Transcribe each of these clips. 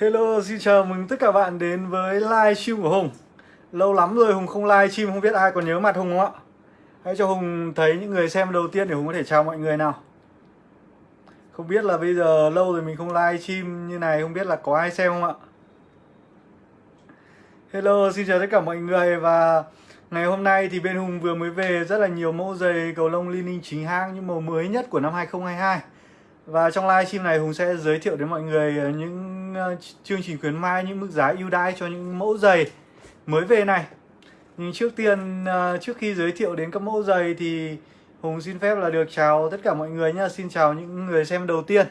Hello, xin chào mừng tất cả bạn đến với live stream của Hùng Lâu lắm rồi Hùng không live stream, không biết ai còn nhớ mặt Hùng không ạ? Hãy cho Hùng thấy những người xem đầu tiên để Hùng có thể chào mọi người nào Không biết là bây giờ lâu rồi mình không live stream như này, không biết là có ai xem không ạ? Hello, xin chào tất cả mọi người và ngày hôm nay thì bên Hùng vừa mới về rất là nhiều mẫu giày cầu lông Li chính hãng những màu mới nhất của năm 2022 và trong live stream này Hùng sẽ giới thiệu đến mọi người những Ờ, chương trình khuyến mãi, những mức giá ưu đãi cho những mẫu giày mới về này. Nhưng trước tiên, ờ, trước khi giới thiệu đến các mẫu giày thì Hùng xin phép là được chào tất cả mọi người nhá. Xin chào những người xem đầu tiên.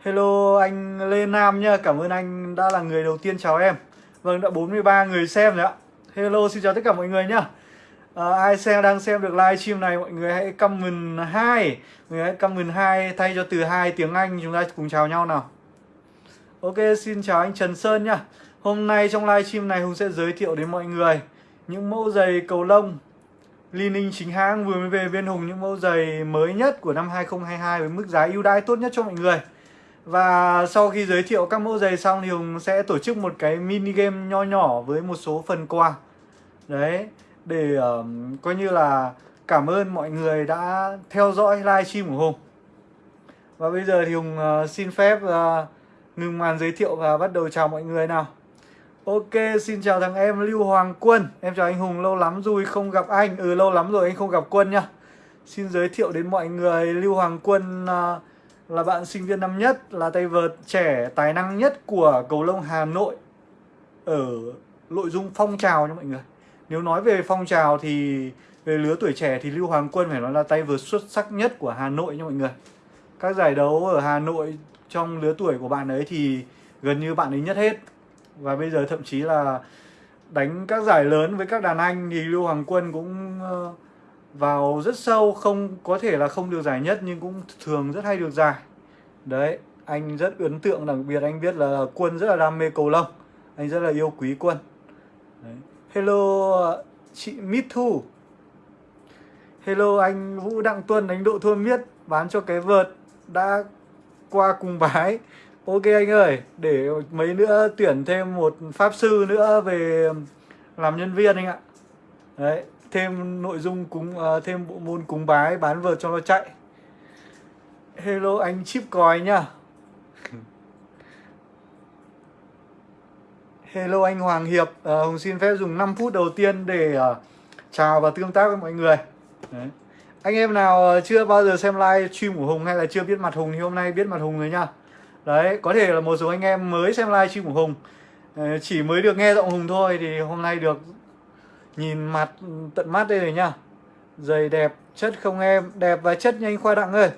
Hello anh Lê Nam nhá, cảm ơn anh đã là người đầu tiên chào em. Vâng, đã 43 người xem rồi ạ. Hello, xin chào tất cả mọi người nhá à, ai xem đang xem được live stream này mọi người hãy comment hai mọi người hãy comment hai thay cho từ hai tiếng Anh chúng ta cùng chào nhau nào Ok xin chào anh Trần Sơn nha. Hôm nay trong livestream này Hùng sẽ giới thiệu đến mọi người những mẫu giày cầu lông Li Ninh chính hãng vừa mới về bên Hùng những mẫu giày mới nhất của năm 2022 với mức giá ưu đãi tốt nhất cho mọi người. Và sau khi giới thiệu các mẫu giày xong thì Hùng sẽ tổ chức một cái mini game nho nhỏ với một số phần quà. Đấy, để uh, coi như là cảm ơn mọi người đã theo dõi livestream của Hùng. Và bây giờ thì Hùng uh, xin phép uh, ngừng màn giới thiệu và bắt đầu chào mọi người nào. Ok, xin chào thằng em Lưu Hoàng Quân. Em chào anh Hùng, lâu lắm rồi không gặp anh. Ừ, lâu lắm rồi anh không gặp Quân nhá. Xin giới thiệu đến mọi người Lưu Hoàng Quân uh, là bạn sinh viên năm nhất, là tay vợt trẻ tài năng nhất của cầu lông Hà Nội ở nội dung phong trào nha mọi người. Nếu nói về phong trào thì về lứa tuổi trẻ thì Lưu Hoàng Quân phải nói là tay vợt xuất sắc nhất của Hà Nội nha mọi người. Các giải đấu ở Hà Nội trong lứa tuổi của bạn ấy thì gần như bạn ấy nhất hết. Và bây giờ thậm chí là đánh các giải lớn với các đàn anh thì Lưu Hoàng Quân cũng ờ, vào rất sâu, không có thể là không được giải nhất nhưng cũng thường rất hay được giải. Đấy, anh rất ấn tượng đặc biệt anh biết là Quân rất là đam mê cầu lông. Anh rất là yêu quý Quân. Đấy. Hello ờ, chị Mít Thu Hello anh Vũ Đặng Tuân đánh độ thua miết Bán cho cái vợt đã qua cùng bái. Ok anh ơi Để mấy nữa tuyển thêm một pháp sư nữa về làm nhân viên anh ạ. Đấy Thêm nội dung cúng uh, thêm bộ môn cúng bái bán vợt cho nó chạy. Hello anh chip còi nhá. Hello anh Hoàng Hiệp uh, Hùng xin phép dùng 5 phút đầu tiên để uh, chào và tương tác với mọi người. Đấy. Anh em nào ờ, chưa bao giờ xem live stream của Hùng hay là chưa biết mặt Hùng thì hôm nay biết mặt Hùng rồi nha. Đấy, có thể là một số anh em mới xem live stream của Hùng. Ờ, chỉ mới được nghe giọng Hùng thôi thì hôm nay được nhìn mặt ừ, tận mắt đây rồi nha. Giày đẹp, chất không em, đẹp và chất nhanh khoa đặng ơi.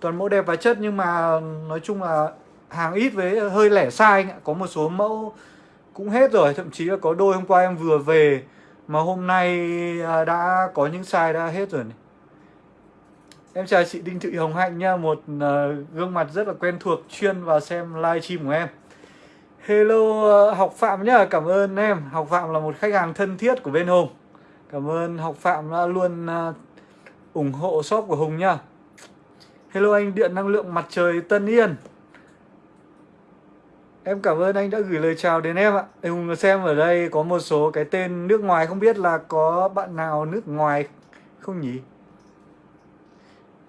Toàn mẫu đẹp và chất nhưng mà ừ, nói chung là hàng ít với hơi lẻ sai Có một số mẫu cũng hết rồi thậm chí là có đôi hôm qua em vừa về mà hôm nay à, đã có những size đã hết rồi này em chào chị Đinh Thị Hồng Hạnh nha một uh, gương mặt rất là quen thuộc chuyên vào xem live stream của em. Hello uh, học phạm nhá cảm ơn em. Học phạm là một khách hàng thân thiết của bên hùng. Cảm ơn học phạm đã luôn uh, ủng hộ shop của hùng nha. Hello anh điện năng lượng mặt trời tân yên. Em cảm ơn anh đã gửi lời chào đến em ạ. Hùng xem ở đây có một số cái tên nước ngoài Không biết là có bạn nào nước ngoài không nhỉ?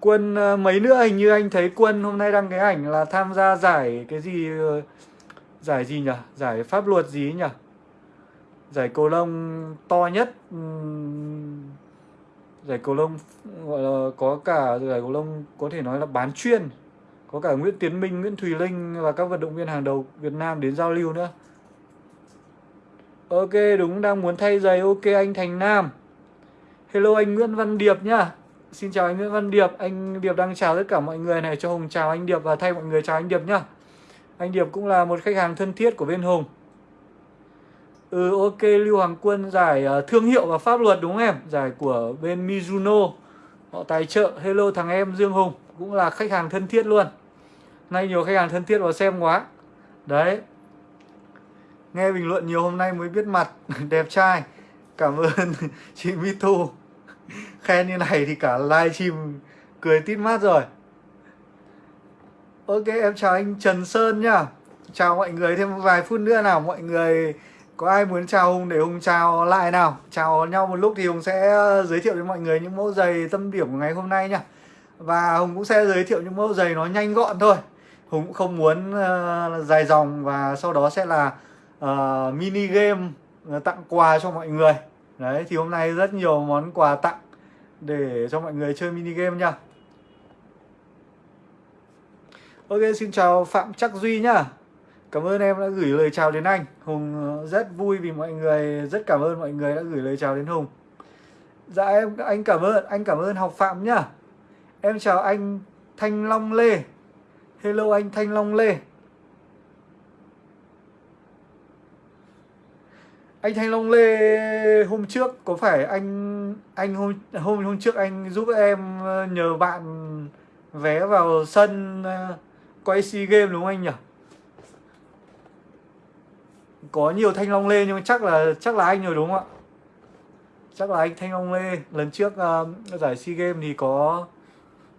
Quân ờ, mấy nữa? Hình như anh thấy Quân hôm nay đăng cái ảnh là tham gia giải cái gì ờ, Giải gì nhỉ? Giải pháp luật gì nhỉ? Giải cầu lông to nhất Giải cầu lông gọi là có cả giải cầu lông có thể nói là bán chuyên có cả Nguyễn Tiến Minh, Nguyễn Thùy Linh và các vận động viên hàng đầu Việt Nam đến giao lưu nữa. Ok đúng đang muốn thay giày. Ok anh Thành Nam. Hello anh Nguyễn Văn Điệp nhá. Xin chào anh Nguyễn Văn Điệp Anh Điệp đang chào tất cả mọi người này. Cho Hùng chào anh Điệp và thay mọi người chào anh Điệp nhá. Anh Điệp cũng là một khách hàng thân thiết của bên Hùng. Ừ ok Lưu Hoàng Quân giải uh, thương hiệu và pháp luật đúng không em? Giải của bên Mizuno. Họ tài trợ. Hello thằng em Dương Hùng Cũng là khách hàng thân thiết luôn. Nay nhiều khách hàng thân thiết vào xem quá. Đấy. Nghe bình luận nhiều hôm nay mới biết mặt. Đẹp trai. Cảm ơn chị Mitu Khen như này thì cả livestream Cười tít mát rồi. Ok em chào anh Trần Sơn nhá. Chào mọi người thêm vài phút nữa nào. Mọi người có ai muốn chào hùng để hùng chào lại nào? Chào nhau một lúc thì hùng sẽ giới thiệu đến mọi người những mẫu giày tâm điểm của ngày hôm nay nha và hùng cũng sẽ giới thiệu những mẫu giày nó nhanh gọn thôi. Hùng cũng không muốn uh, dài dòng và sau đó sẽ là uh, mini game ờ, tặng quà cho mọi người đấy, thì hôm nay rất nhiều món quà tặng để cho mọi người chơi mini game nha. Ok, xin chào Phạm Chắc Duy nhá. Cảm ơn em đã gửi lời chào đến anh. Hùng ờ, rất vui vì mọi người, Rất cảm ơn mọi người đã gửi lời chào đến Hùng. Dạ em, anh cảm ơn, Anh cảm ơn học Phạm nhá. Em chào anh Thanh Long Lê. Hello anh Thanh Long Lê. Anh Thanh Long Lê hôm trước có phải anh anh hôm hôm hôm trước anh giúp em ờ, nhờ bạn vé vào sân ờ, quay SEA Games đúng không anh nhỉ? Có nhiều Thanh Long Lê nhưng chắc là chắc là anh rồi đúng không ạ? Chắc là anh Thanh Long Lê lần trước uh, giải SEA Games thì có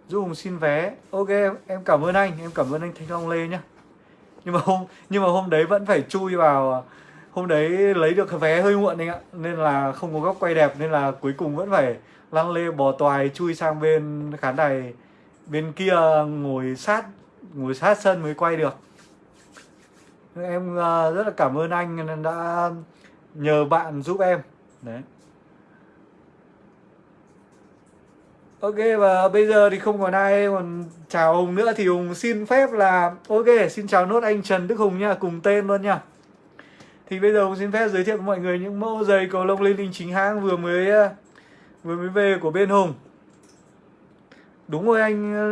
giúp Hùng xin vé. Ok em, em cảm ơn anh, em cảm ơn anh Thanh Long Lê nhá. Nhưng mà hôm nhưng mà hôm đấy vẫn phải chui vào hôm đấy lấy được vé hơi muộn anh ạ, nên là không có góc quay đẹp, nên là cuối cùng vẫn phải lăn lê bò toài chui sang bên khán đài bên kia ngồi sát ngồi sát sân mới quay được. Em à, rất là cảm ơn anh đã nhờ bạn giúp em. Đấy. Ok, và bây giờ thì không còn ai còn chào Hùng nữa thì Hùng xin phép là, Ok, xin chào nốt anh Trần Đức Hùng nha, cùng tên luôn nha thì bây giờ cũng xin phép giới thiệu với mọi người những mẫu giày cầu lông lên linh chính hãng vừa mới ờ, vừa mới về của bên Hùng. Đúng rồi anh ờ,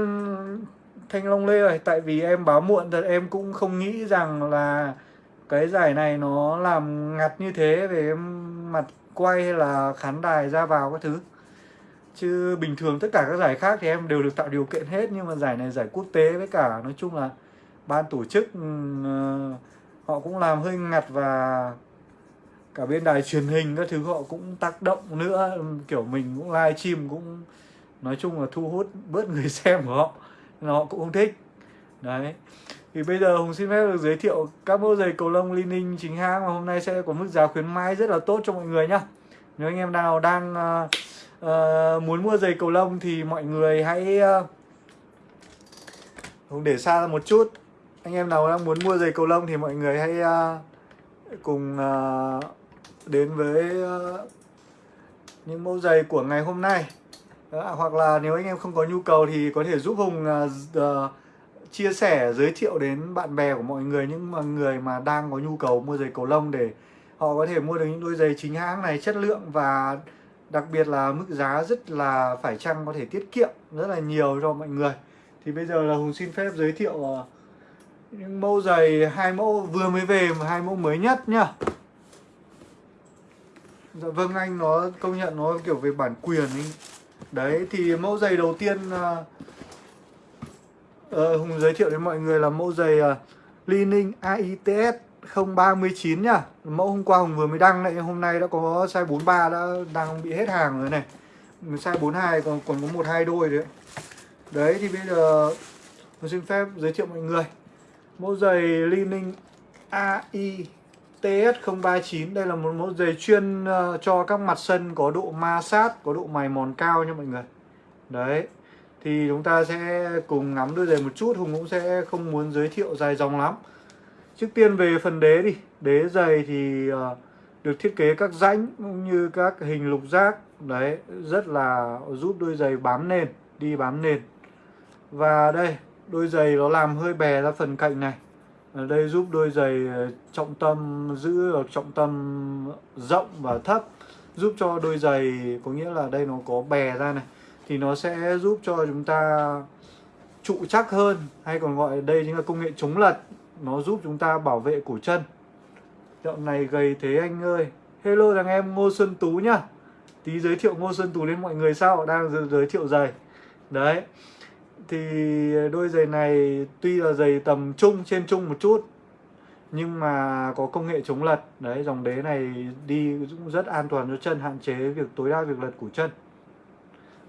Thanh Long Lê rồi tại vì em báo muộn thật em cũng không nghĩ rằng là cái giải này nó làm ngặt như thế về mặt quay hay là khán đài ra vào các thứ. Chứ bình thường tất cả các giải khác thì em đều được tạo điều kiện hết nhưng mà giải này giải quốc tế với cả nói chung là ban tổ chức uh, họ cũng làm hơi ngặt và cả bên đài truyền hình các thứ họ cũng tác động nữa. Kiểu mình cũng live stream cũng nói chung là thu hút bớt người xem của họ nên họ cũng không thích. Đấy. Thì bây giờ hùng xin phép được giới thiệu các mẫu giày cầu lông Li Ninh chính hãng mà hôm nay sẽ có mức giá khuyến mãi rất là tốt cho mọi người nhá. Nếu anh em nào đang uh, uh, muốn mua giày cầu lông thì mọi người hãy uh, hùng để xa ra một chút anh em nào đang muốn mua giày cầu lông thì mọi người hãy uh, cùng uh, đến với uh, những mẫu giày của ngày hôm nay. À, hoặc là nếu anh em không có nhu cầu thì có thể giúp hùng uh, uh, chia sẻ giới thiệu đến bạn bè của mọi người những người mà đang có nhu cầu mua giày cầu lông để họ có thể mua được những đôi giày chính hãng này chất lượng và đặc biệt là mức giá rất là phải chăng có thể tiết kiệm rất là nhiều cho mọi người. Thì bây giờ là hùng xin phép giới thiệu uh, những mẫu giày hai mẫu vừa mới về mà hai mẫu mới nhất nhá. Dạ vâng anh nó công nhận nó kiểu về bản quyền ấy. đấy thì mẫu giày đầu tiên uh, uh, hùng giới thiệu đến mọi người là mẫu giày uh, lining AITS 039 nhá. Mẫu hôm qua hùng vừa mới đăng lại hôm nay đã có size 43 đã đang bị hết hàng rồi này. Size 42 còn còn có một hai đôi đấy. Đấy thì bây giờ tôi xin phép giới thiệu mọi người mẫu giày Li Ninh AI TS039 đây là một mẫu giày chuyên ờ, cho các mặt sân có độ ma sát, có độ mài mòn cao nha mọi người. Đấy, thì chúng ta sẽ cùng ngắm đôi giày một chút, Hùng cũng sẽ không muốn giới thiệu dài dòng lắm. Trước tiên về phần đế đi. Đế giày thì ờ, được thiết kế các rãnh cũng như các hình lục giác. Đấy, rất là giúp đôi giày bám nền, đi bám nền. Và đây đôi giày nó làm hơi bè ra phần cạnh này. Ở đây giúp đôi giày ờ, trọng tâm giữ được trọng tâm rộng và thấp, giúp cho đôi giày, có nghĩa là đây nó có bè ra này, thì nó sẽ giúp cho chúng ta trụ chắc hơn, hay còn gọi đây chính là công nghệ chống lật. Nó giúp chúng ta bảo vệ cổ chân. Dạo này gầy thế anh ơi. Hello thằng em, ngô xuân tú nhá. Tí giới thiệu ngô xuân tú đến mọi người sao? Đang giới thiệu giày. Đấy thì đôi giày này tuy là giày tầm trung, trên trung một chút, nhưng mà có công nghệ chống lật. Đấy, dòng đế này đi cũng rất an toàn cho chân, hạn chế việc tối đa việc lật của chân.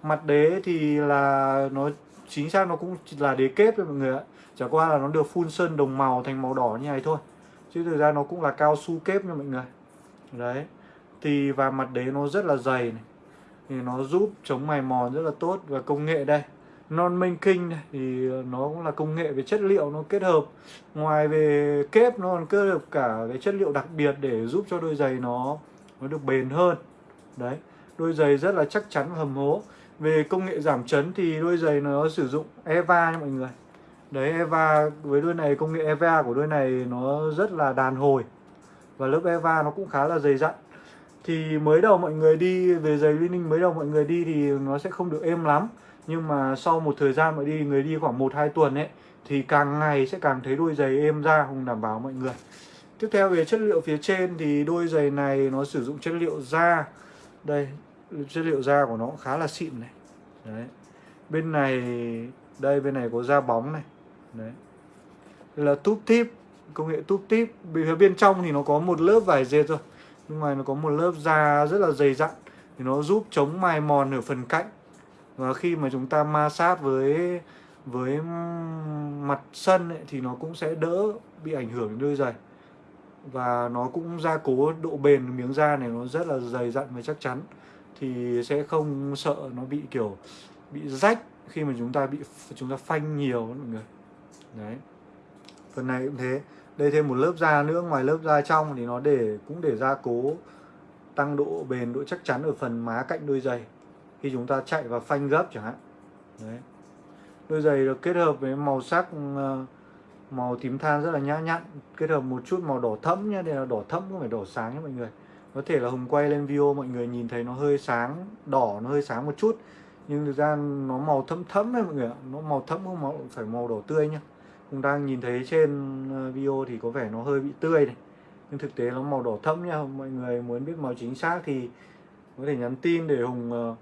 Mặt đế thì là nó, chính xác nó cũng là đế kép thôi mọi người ạ. Chả qua là nó được phun sơn đồng màu thành màu đỏ như này thôi, chứ thực ra nó cũng là cao su kép nha mọi người. Đấy, thì và mặt đế nó rất là dày này, thì nó giúp chống mài mòn rất là tốt và công nghệ đây non minh kinh này, thì nó cũng là công nghệ về chất liệu nó kết hợp. Ngoài về kép, nó còn kết hợp cả cái chất liệu đặc biệt để giúp cho đôi giày nó nó được bền hơn. Đấy, đôi giày rất là chắc chắn và hầm hố. Về công nghệ giảm chấn thì đôi giày nó sử dụng Eva nha mọi người. Đấy, Eva với đôi này, công nghệ Eva của đôi này nó rất là đàn hồi. Và lớp Eva nó cũng khá là dày dặn. Thì mới đầu mọi người đi, về giày Lining mới đầu mọi người đi thì nó sẽ không được êm lắm nhưng mà sau một thời gian mọi đi người đi khoảng 1 2 tuần ấy thì càng ngày sẽ càng thấy đôi giày êm ra không đảm bảo mọi người. Tiếp theo về chất liệu phía trên thì đôi giày này nó sử dụng chất liệu da. Đây, chất liệu da của nó cũng khá là xịn này. Đấy. Bên này đây bên này có da bóng này. Đấy. Đây là túp tip, công nghệ túp tip. Phía bên trong thì nó có một lớp vải dệt rồi. Nhưng mà nó có một lớp da rất là dày dặn thì nó giúp chống mài mòn ở phần cạnh và khi mà chúng ta ma sát với với mặt sân ấy, thì nó cũng sẽ đỡ bị ảnh hưởng đến đôi giày. Và nó cũng gia cố độ bền miếng da này nó rất là dày dặn và chắc chắn. Thì sẽ không sợ nó bị kiểu bị rách khi mà chúng ta bị chúng ta phanh nhiều mọi người. Đấy. Phần này cũng thế. Đây thêm một lớp da nữa ngoài lớp da trong thì nó để cũng để gia cố tăng độ bền độ chắc chắn ở phần má cạnh đôi giày khi chúng ta chạy và phanh gấp chẳng hạn. Đấy. Đôi giày được kết hợp với màu sắc ừ, ờ, màu tím than rất là nhã nhặn, kết hợp một chút màu đỏ thẫm nhé đây là đỏ thẫm không phải đỏ sáng nhé mọi người. Có thể là hùng quay lên video mọi người nhìn thấy nó hơi sáng đỏ, nó hơi sáng một chút, nhưng thực ra nó màu thẫm thẫm đấy mọi người ạ, nó màu thẫm không màu, phải màu đỏ tươi nhá. Hùng đang nhìn thấy trên ờ, video thì có vẻ nó hơi bị tươi này, nhưng thực tế nó màu đỏ thẫm nha mọi người muốn biết màu chính xác thì có thể nhắn tin để hùng ờ,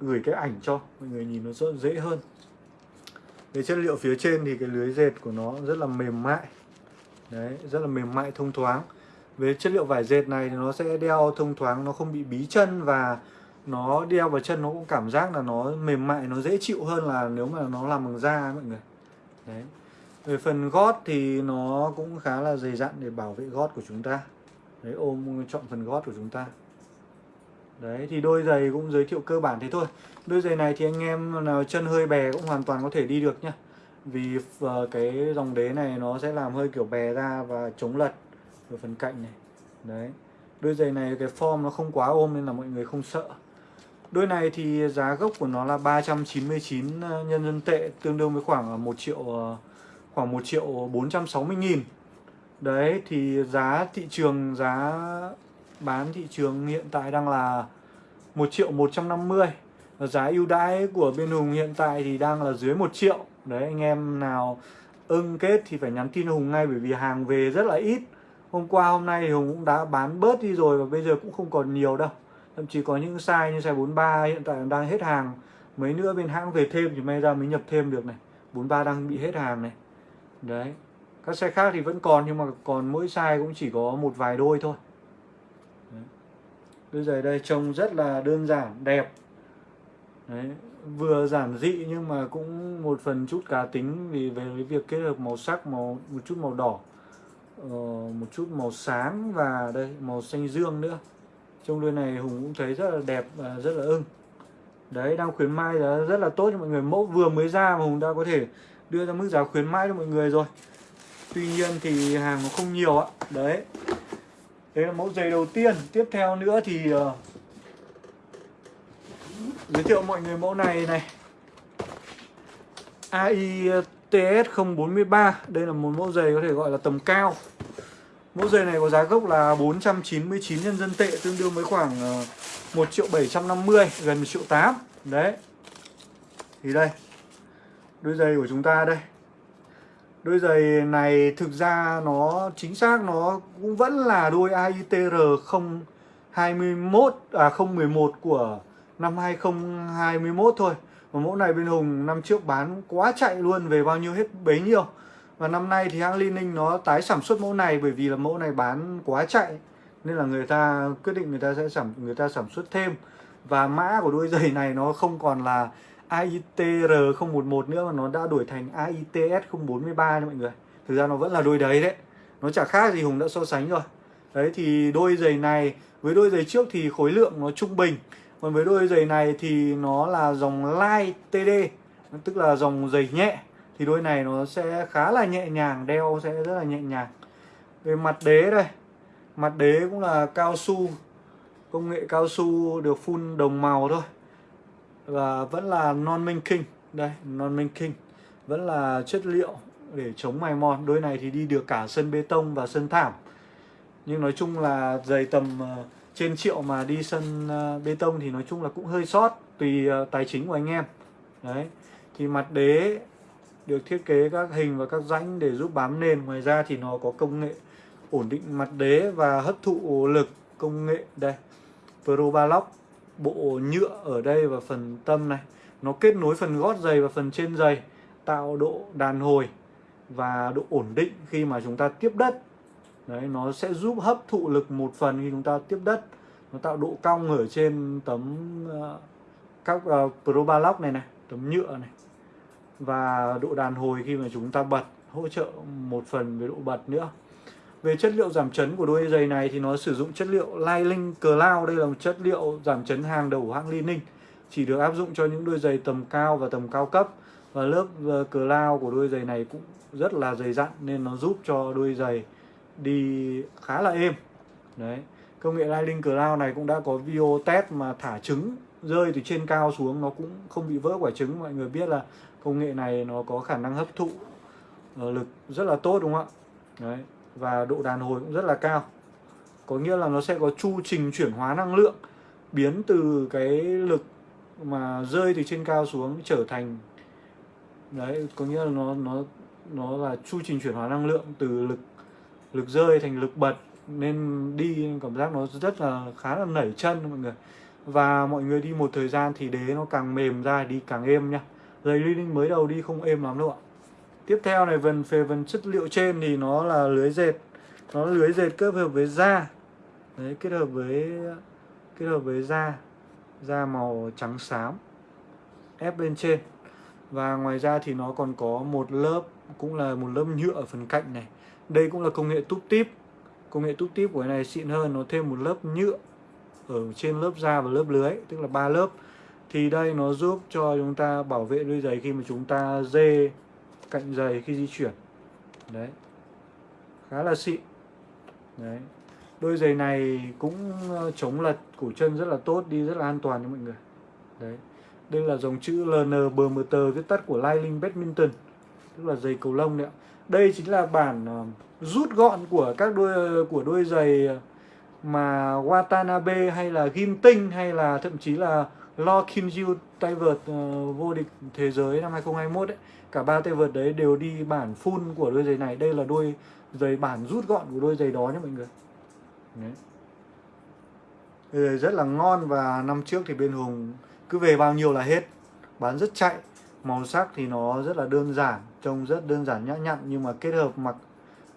gửi cái ảnh cho, mọi người nhìn nó rất dễ hơn. Về chất liệu phía trên thì cái lưới dệt của nó rất là mềm mại. Đấy, rất là mềm mại, thông thoáng. Về chất liệu vải dệt này thì nó sẽ đeo thông thoáng, nó không bị bí chân và nó đeo vào chân nó cũng cảm giác là nó mềm mại, nó dễ chịu hơn là nếu mà nó làm bằng da mọi người. Đấy. Về phần gót thì nó cũng khá là dày dặn để bảo vệ gót của chúng ta. Đấy, ôm, chọn phần gót của chúng ta. Đấy, thì đôi giày cũng giới thiệu cơ bản thế thôi. Đôi giày này thì anh em nào chân hơi bè cũng hoàn toàn có thể đi được nhá. Vì ờ, cái dòng đế này nó sẽ làm hơi kiểu bè ra và chống lật ở phần cạnh này. Đấy, Đôi giày này cái form nó không quá ôm nên là mọi người không sợ. Đôi này thì giá gốc của nó là 399 ờ, nhân dân tệ, Tương đương với khoảng ờ, 1 triệu khoảng 1 triệu 460 nghìn. Đấy, thì giá thị trường, giá bán thị trường hiện tại đang là 1 triệu 150 và giá ưu đãi của bên Hùng hiện tại thì đang là dưới 1 triệu. Đấy, anh em nào ưng kết thì phải nhắn tin Hùng ngay, bởi vì hàng về rất là ít. Hôm qua, hôm nay thì Hùng cũng đã bán bớt đi rồi và bây giờ cũng không còn nhiều đâu. Thậm chí có những size như size 43 hiện tại đang hết hàng. Mấy nữa bên hãng về thêm thì may ra mới nhập thêm được này. 43 đang bị hết hàng này. Đấy, các xe khác thì vẫn còn nhưng mà còn mỗi size cũng chỉ có một vài đôi thôi đôi giày đây trông rất là đơn giản đẹp. Đấy, vừa giản dị nhưng mà cũng một phần chút cá tính vì về cái việc kết hợp màu sắc màu một chút màu đỏ uh, một chút màu sáng và đây màu xanh dương nữa. Trong đôi này hùng cũng thấy rất là đẹp và rất là ưng. Đấy đang khuyến mãi giá rất là tốt cho mọi người. Mẫu vừa mới ra mà hùng đã có thể đưa ra mức giá khuyến mãi cho mọi người rồi. Tuy nhiên thì hàng nó không nhiều ạ. Đấy. Đấy là mẫu giày đầu tiên. Tiếp theo nữa thì uh, Giới thiệu mọi người mẫu này này. AITS 043 Đây là một mẫu giày có thể gọi là tầm cao. Mẫu giày này có giá gốc là 499 nhân dân tệ Tương đương với khoảng ờ, uh, 1 triệu 750 Gần 1 triệu 8 Đấy. Thì đây Đôi giày của chúng ta đây. Đôi giày này thực ra nó chính xác, nó cũng vẫn là đôi AITR 021 à 011 của năm 2021 thôi. Và mẫu này bên Hùng năm trước bán quá chạy luôn, về bao nhiêu hết bấy nhiêu. Và năm nay thì hãng Li Ninh nó tái sản xuất mẫu này bởi vì là mẫu này bán quá chạy, nên là người ta quyết định người ta sẽ sản, người ta sản xuất thêm và mã của đôi giày này nó không còn là AITR 011 nữa mà nó đã đổi thành AITS 043 nha mọi người. Thực ra nó vẫn là đôi đấy đấy. Nó chả khác gì Hùng đã so sánh rồi. Đấy, thì đôi giày này, với đôi giày trước thì khối lượng nó trung bình. Còn với đôi giày này thì nó là dòng light TD tức là dòng giày nhẹ. Thì đôi này nó sẽ khá là nhẹ nhàng, đeo sẽ rất là nhẹ nhàng. Về mặt đế đây, mặt đế cũng là cao su. Công nghệ cao su được phun đồng màu thôi và vẫn là non minh kinh. Đây, non minh kinh. Vẫn là chất liệu để chống mài mòn. Đôi này thì đi được cả sân bê tông và sân thảm. Nhưng nói chung là giày tầm ờ, trên triệu mà đi sân ờ, bê tông thì nói chung là cũng hơi sót, tùy ờ, tài chính của anh em. Đấy. Thì mặt đế được thiết kế các hình và các rãnh để giúp bám nền. Ngoài ra thì nó có công nghệ ổn định mặt đế và hấp thụ lực công nghệ. Đây, pro balock bộ nhựa ở đây và phần tâm này. Nó kết nối phần gót giày và phần trên giày tạo độ đàn hồi và độ ổn định khi mà chúng ta tiếp đất. Đấy nó sẽ giúp hấp thụ lực một phần khi chúng ta tiếp đất. Nó tạo độ cong ở trên tấm uh, các ờ, uh, Probalock này này tấm nhựa này. Và độ đàn hồi khi mà chúng ta bật hỗ trợ một phần về độ bật nữa về chất liệu giảm chấn của đôi giày này thì nó sử dụng chất liệu Liling Cloud, đây là một chất liệu giảm chấn hàng đầu của hãng Li chỉ được áp dụng cho những đôi giày tầm cao và tầm cao cấp. Và lớp ờ, Cloud của đôi giày này cũng rất là dày dặn nên nó giúp cho đôi giày đi khá là êm. Đấy. Công nghệ Liling Cloud này cũng đã có video test mà thả trứng, rơi từ trên cao xuống, nó cũng không bị vỡ quả trứng. Mọi người biết là công nghệ này nó có khả năng hấp thụ ờ, lực rất là tốt, đúng không ạ? Đấy và độ đàn hồi cũng rất là cao. Có nghĩa là nó sẽ có chu trình chuyển hóa năng lượng biến từ cái lực mà rơi từ trên cao xuống trở thành, đấy, có nghĩa là nó nó nó là chu trình chuyển hóa năng lượng từ lực lực rơi thành lực bật nên đi cảm giác nó rất là, khá là nảy chân mọi người. Và mọi người đi một thời gian thì đế nó càng mềm ra đi càng êm nhá giày linh mới đầu đi không êm lắm đâu ạ tiếp theo này, phần, về phần chất liệu trên thì nó là lưới dệt. Nó lưới dệt kết hợp với da. Đấy, kết hợp với, kết hợp với da. Da màu trắng xám, ép bên trên. Và ngoài ra thì nó còn có một lớp, cũng là một lớp nhựa ở phần cạnh này. Đây cũng là công nghệ túp tip. Công nghệ túp tip của cái này xịn hơn, nó thêm một lớp nhựa ở trên lớp da và lớp lưới, tức là ba lớp. Thì đây nó giúp cho chúng ta bảo vệ đôi giày khi mà chúng ta dê cạnh dày khi di chuyển. Đấy. Khá là xịn. Đấy. Đôi giày này cũng ờ, chống lật cổ chân rất là tốt, đi rất là an toàn cho mọi người. Đấy. Đây là dòng chữ LN BMT viết tắt của Lightning Badminton, tức là giày cầu lông đấy ạ. Đây chính là bản ờ, rút gọn của các đôi, của đôi giày mà Watanabe hay là Ginting hay là thậm chí là Lo Kim Jiu tay vợt uh, vô địch thế giới năm 2021 ấy cả ba tay vợt đấy đều đi bản full của đôi giày này. Đây là đôi giày bản rút gọn của đôi giày đó nhé mọi người. Đấy. Đôi rất là ngon và năm trước thì bên Hùng cứ về bao nhiêu là hết. Bán rất chạy. Màu sắc thì nó rất là đơn giản trông rất đơn giản nhã nhặn nhưng mà kết hợp mặc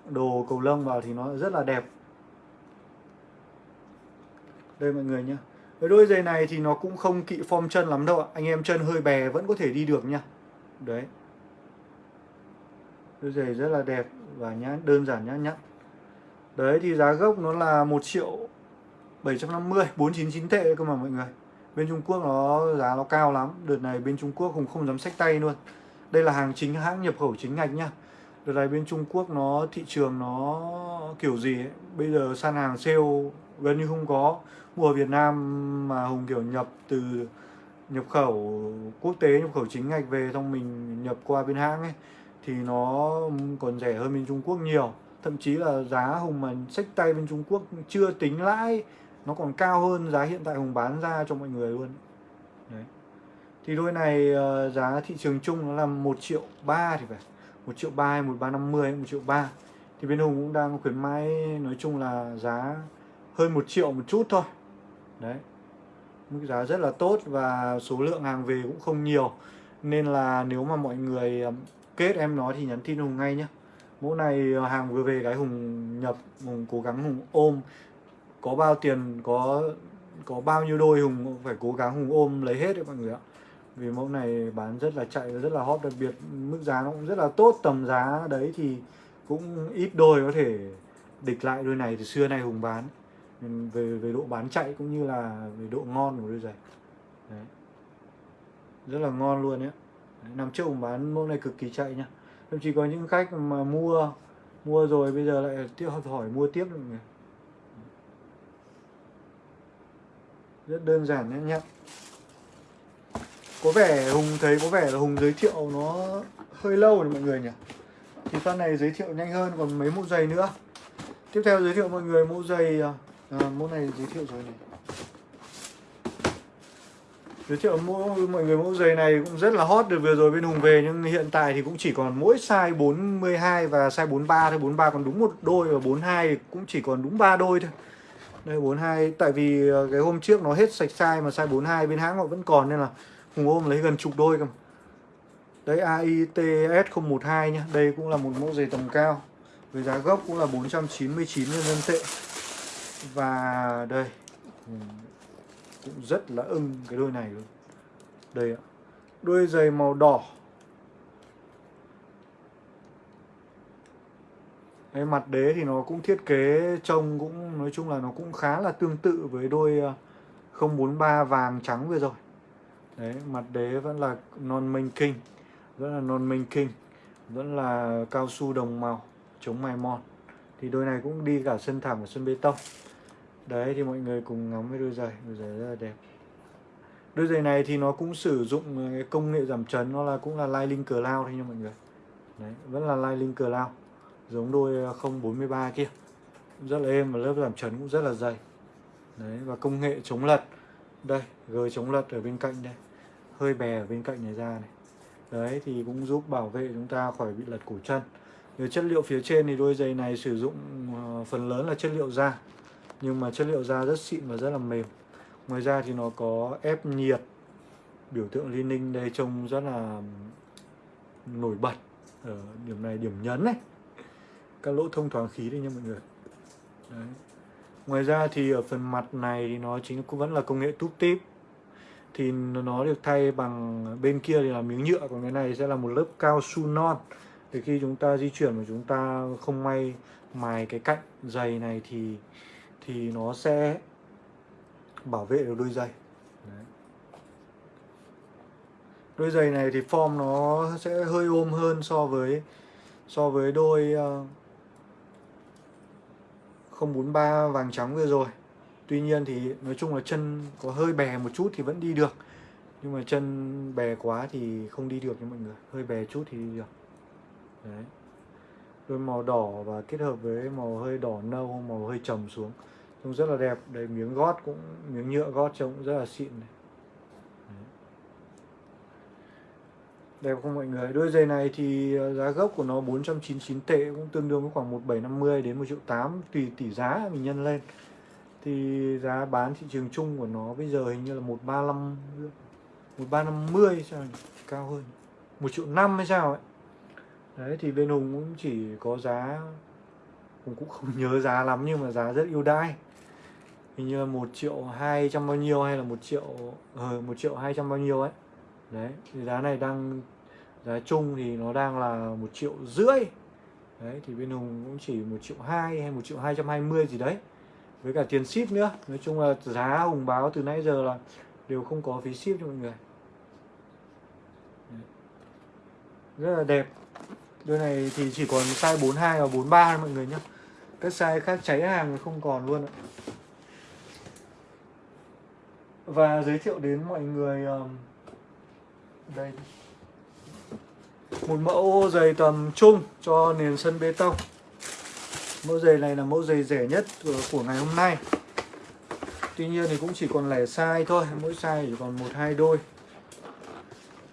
đồ cầu lông vào thì nó rất là đẹp. Đây mọi người nhé với đôi giày này thì nó cũng không kỵ form chân lắm đâu ạ. Anh em chân hơi bè vẫn có thể đi được nha. Đấy. Đôi giày rất là đẹp và nhã đơn giản nhã nhặn đấy thì giá gốc nó là 1 triệu 750 499 tệ cơ mà mọi người. Bên Trung Quốc nó giá nó cao lắm. Đợt này bên Trung Quốc cũng không dám sách tay luôn. Đây là hàng chính hãng nhập khẩu chính ngạch nha, đợt này bên Trung Quốc nó thị trường nó kiểu gì ấy. bây giờ săn hàng sale gần như không có mua Việt Nam mà Hùng, kiểu, nhập từ nhập khẩu quốc tế, nhập khẩu chính ngạch về xong mình nhập qua bên hãng ấy, thì nó còn rẻ hơn bên Trung Quốc nhiều. Thậm chí là giá Hùng mà sách tay bên Trung Quốc chưa tính lãi, nó còn cao hơn giá hiện tại Hùng bán ra cho mọi người luôn. Đấy. Thì đôi này ờ, giá thị trường chung nó là một triệu ba thì phải, một triệu ba hay một ba năm mươi, một triệu ba. Thì bên Hùng cũng đang khuyến mãi, nói chung là giá hơn một triệu một chút thôi đấy. Mức giá rất là tốt và số lượng hàng về cũng không nhiều. Nên là nếu mà mọi người kết em nói thì nhắn tin Hùng ngay nhé mẫu này ờ, hàng vừa về cái Hùng nhập, Hùng cố gắng Hùng ôm. Có bao tiền, có có bao nhiêu đôi Hùng phải cố gắng Hùng ôm lấy hết đấy mọi người ạ. Vì mẫu này bán rất là chạy, rất là hot, đặc biệt mức giá nó cũng rất là tốt, tầm giá đấy thì cũng ít đôi có thể địch lại đôi này từ xưa nay hùng bán về về độ bán chạy cũng như là về độ ngon của đôi giày. Đấy. rất là ngon luôn đấy năm trước hùng bán mẫu này cực kỳ chạy nhá. Thậm chí có những khách mà mua mua rồi bây giờ lại tiếp, hỏi mua tiếp được người rất đơn giản nhé nhá. Có vẻ hùng thấy, có vẻ là hùng giới thiệu nó hơi lâu rồi mọi người nhỉ. Thì phát này giới thiệu nhanh hơn còn mấy mẫu giày nữa. Tiếp theo giới thiệu mọi người mẫu giày à, Vâng, à, mẫu này giới thiệu rồi này. Giới thiệu mẫu mọi người mẫu giày này cũng rất là hot được vừa rồi bên Hùng về nhưng hiện tại thì cũng chỉ còn mỗi size 42 và size 43 thôi. 43 còn đúng một đôi và 42 cũng chỉ còn đúng ba đôi thôi. Đây 42 tại vì ờ, cái hôm trước nó hết sạch size mà size 42 bên hãng họ vẫn còn nên là Hùng ôm lấy gần chục đôi cơ Đấy AITS 012 nhá. Đây cũng là một mẫu giày tầm cao. Với giá gốc cũng là 499 nhân dân tệ. Và đây ừ, Cũng rất là ưng cái đôi này luôn. Đây ạ Đôi giày màu đỏ. Cái mặt đế thì nó cũng thiết kế trông cũng nói chung là nó cũng khá là tương tự với đôi ờ, 043 vàng trắng vừa rồi. Đấy, mặt đế vẫn là non minh kinh Vẫn là non minh kinh Vẫn là cao su đồng màu Chống mài mòn. Thì đôi này cũng đi cả sân thảm và sân bê tông. Đấy thì mọi người cùng ngắm với đôi giày. Đôi giày rất là đẹp. Đôi giày này thì nó cũng sử dụng cái công nghệ giảm chấn Nó là cũng là Lining Cloud thôi nha mọi người. Đấy, vẫn là Lining Cloud. Giống đôi ờ, 043 kia. Rất là êm và lớp giảm chấn cũng rất là dày. Đấy, và công nghệ chống lật. Đây, gờ chống lật ở bên cạnh đây. Hơi bè ở bên cạnh này ra này. Đấy thì cũng giúp bảo vệ chúng ta khỏi bị lật cổ chân. Về chất liệu phía trên thì đôi giày này sử dụng ờ, phần lớn là chất liệu da nhưng mà chất liệu da rất xịn và rất là mềm. Ngoài ra thì nó có ép nhiệt. Biểu tượng liên ninh đây trông rất là nổi bật ở điểm này, điểm nhấn này các lỗ thông thoáng khí đây nha mọi người. Đấy. ngoài ra thì ở phần mặt này thì nó chính cũng vẫn là công nghệ túp tip. Thì nó được thay bằng bên kia thì là miếng nhựa, còn cái này sẽ là một lớp cao su non. Thì khi chúng ta di chuyển mà chúng ta không may mài cái cạnh dày này thì thì nó sẽ bảo vệ được đôi giày. Đấy. đôi giày này thì form nó sẽ hơi ôm hơn so với so với đôi ờ, uh, 043 vàng trắng vừa rồi. Tuy nhiên thì nói chung là chân có hơi bè một chút thì vẫn đi được. Nhưng mà chân bè quá thì không đi được nha mọi người. Hơi bè chút thì đi được. Đấy. Đôi màu đỏ và kết hợp với màu hơi đỏ nâu, màu hơi trầm xuống. Trông rất là đẹp, đây miếng gót cũng, miếng nhựa gót trông cũng rất là xịn này. Đẹp không mọi người? Đôi giày này thì ờ, giá gốc của nó 499 tệ cũng tương đương với khoảng 1750 đến 1 triệu 8 tùy tỷ giá mình nhân lên. Thì giá bán thị trường chung của nó bây giờ hình như là 135 1350 sao cao hơn. 1 triệu 5 hay sao ấy. Đấy thì bên Hùng cũng chỉ có giá Hùng cũng không nhớ giá lắm nhưng mà giá rất ưu đãi hình như là một triệu 200 bao nhiêu hay là một triệu ờ, một triệu 200 bao nhiêu ấy. Đấy thì giá này đang giá chung thì nó đang là một triệu rưỡi. Đấy thì bên Hùng cũng chỉ một triệu hai hay một triệu hai trăm hai mươi gì đấy. Với cả tiền ship nữa. Nói chung là giá hùng báo từ nãy giờ là đều không có phí ship cho mọi người. Rất là đẹp. Đôi này thì chỉ còn size 42 và 43 thôi mọi người nhé các size khác cháy hàng không còn luôn ạ và giới thiệu đến mọi người um, đây. Một mẫu giày tầm trung cho nền sân bê tông. Mẫu giày này là mẫu giày rẻ nhất của ngày hôm nay. Tuy nhiên thì cũng chỉ còn lẻ size thôi Mỗi size chỉ còn một hai đôi.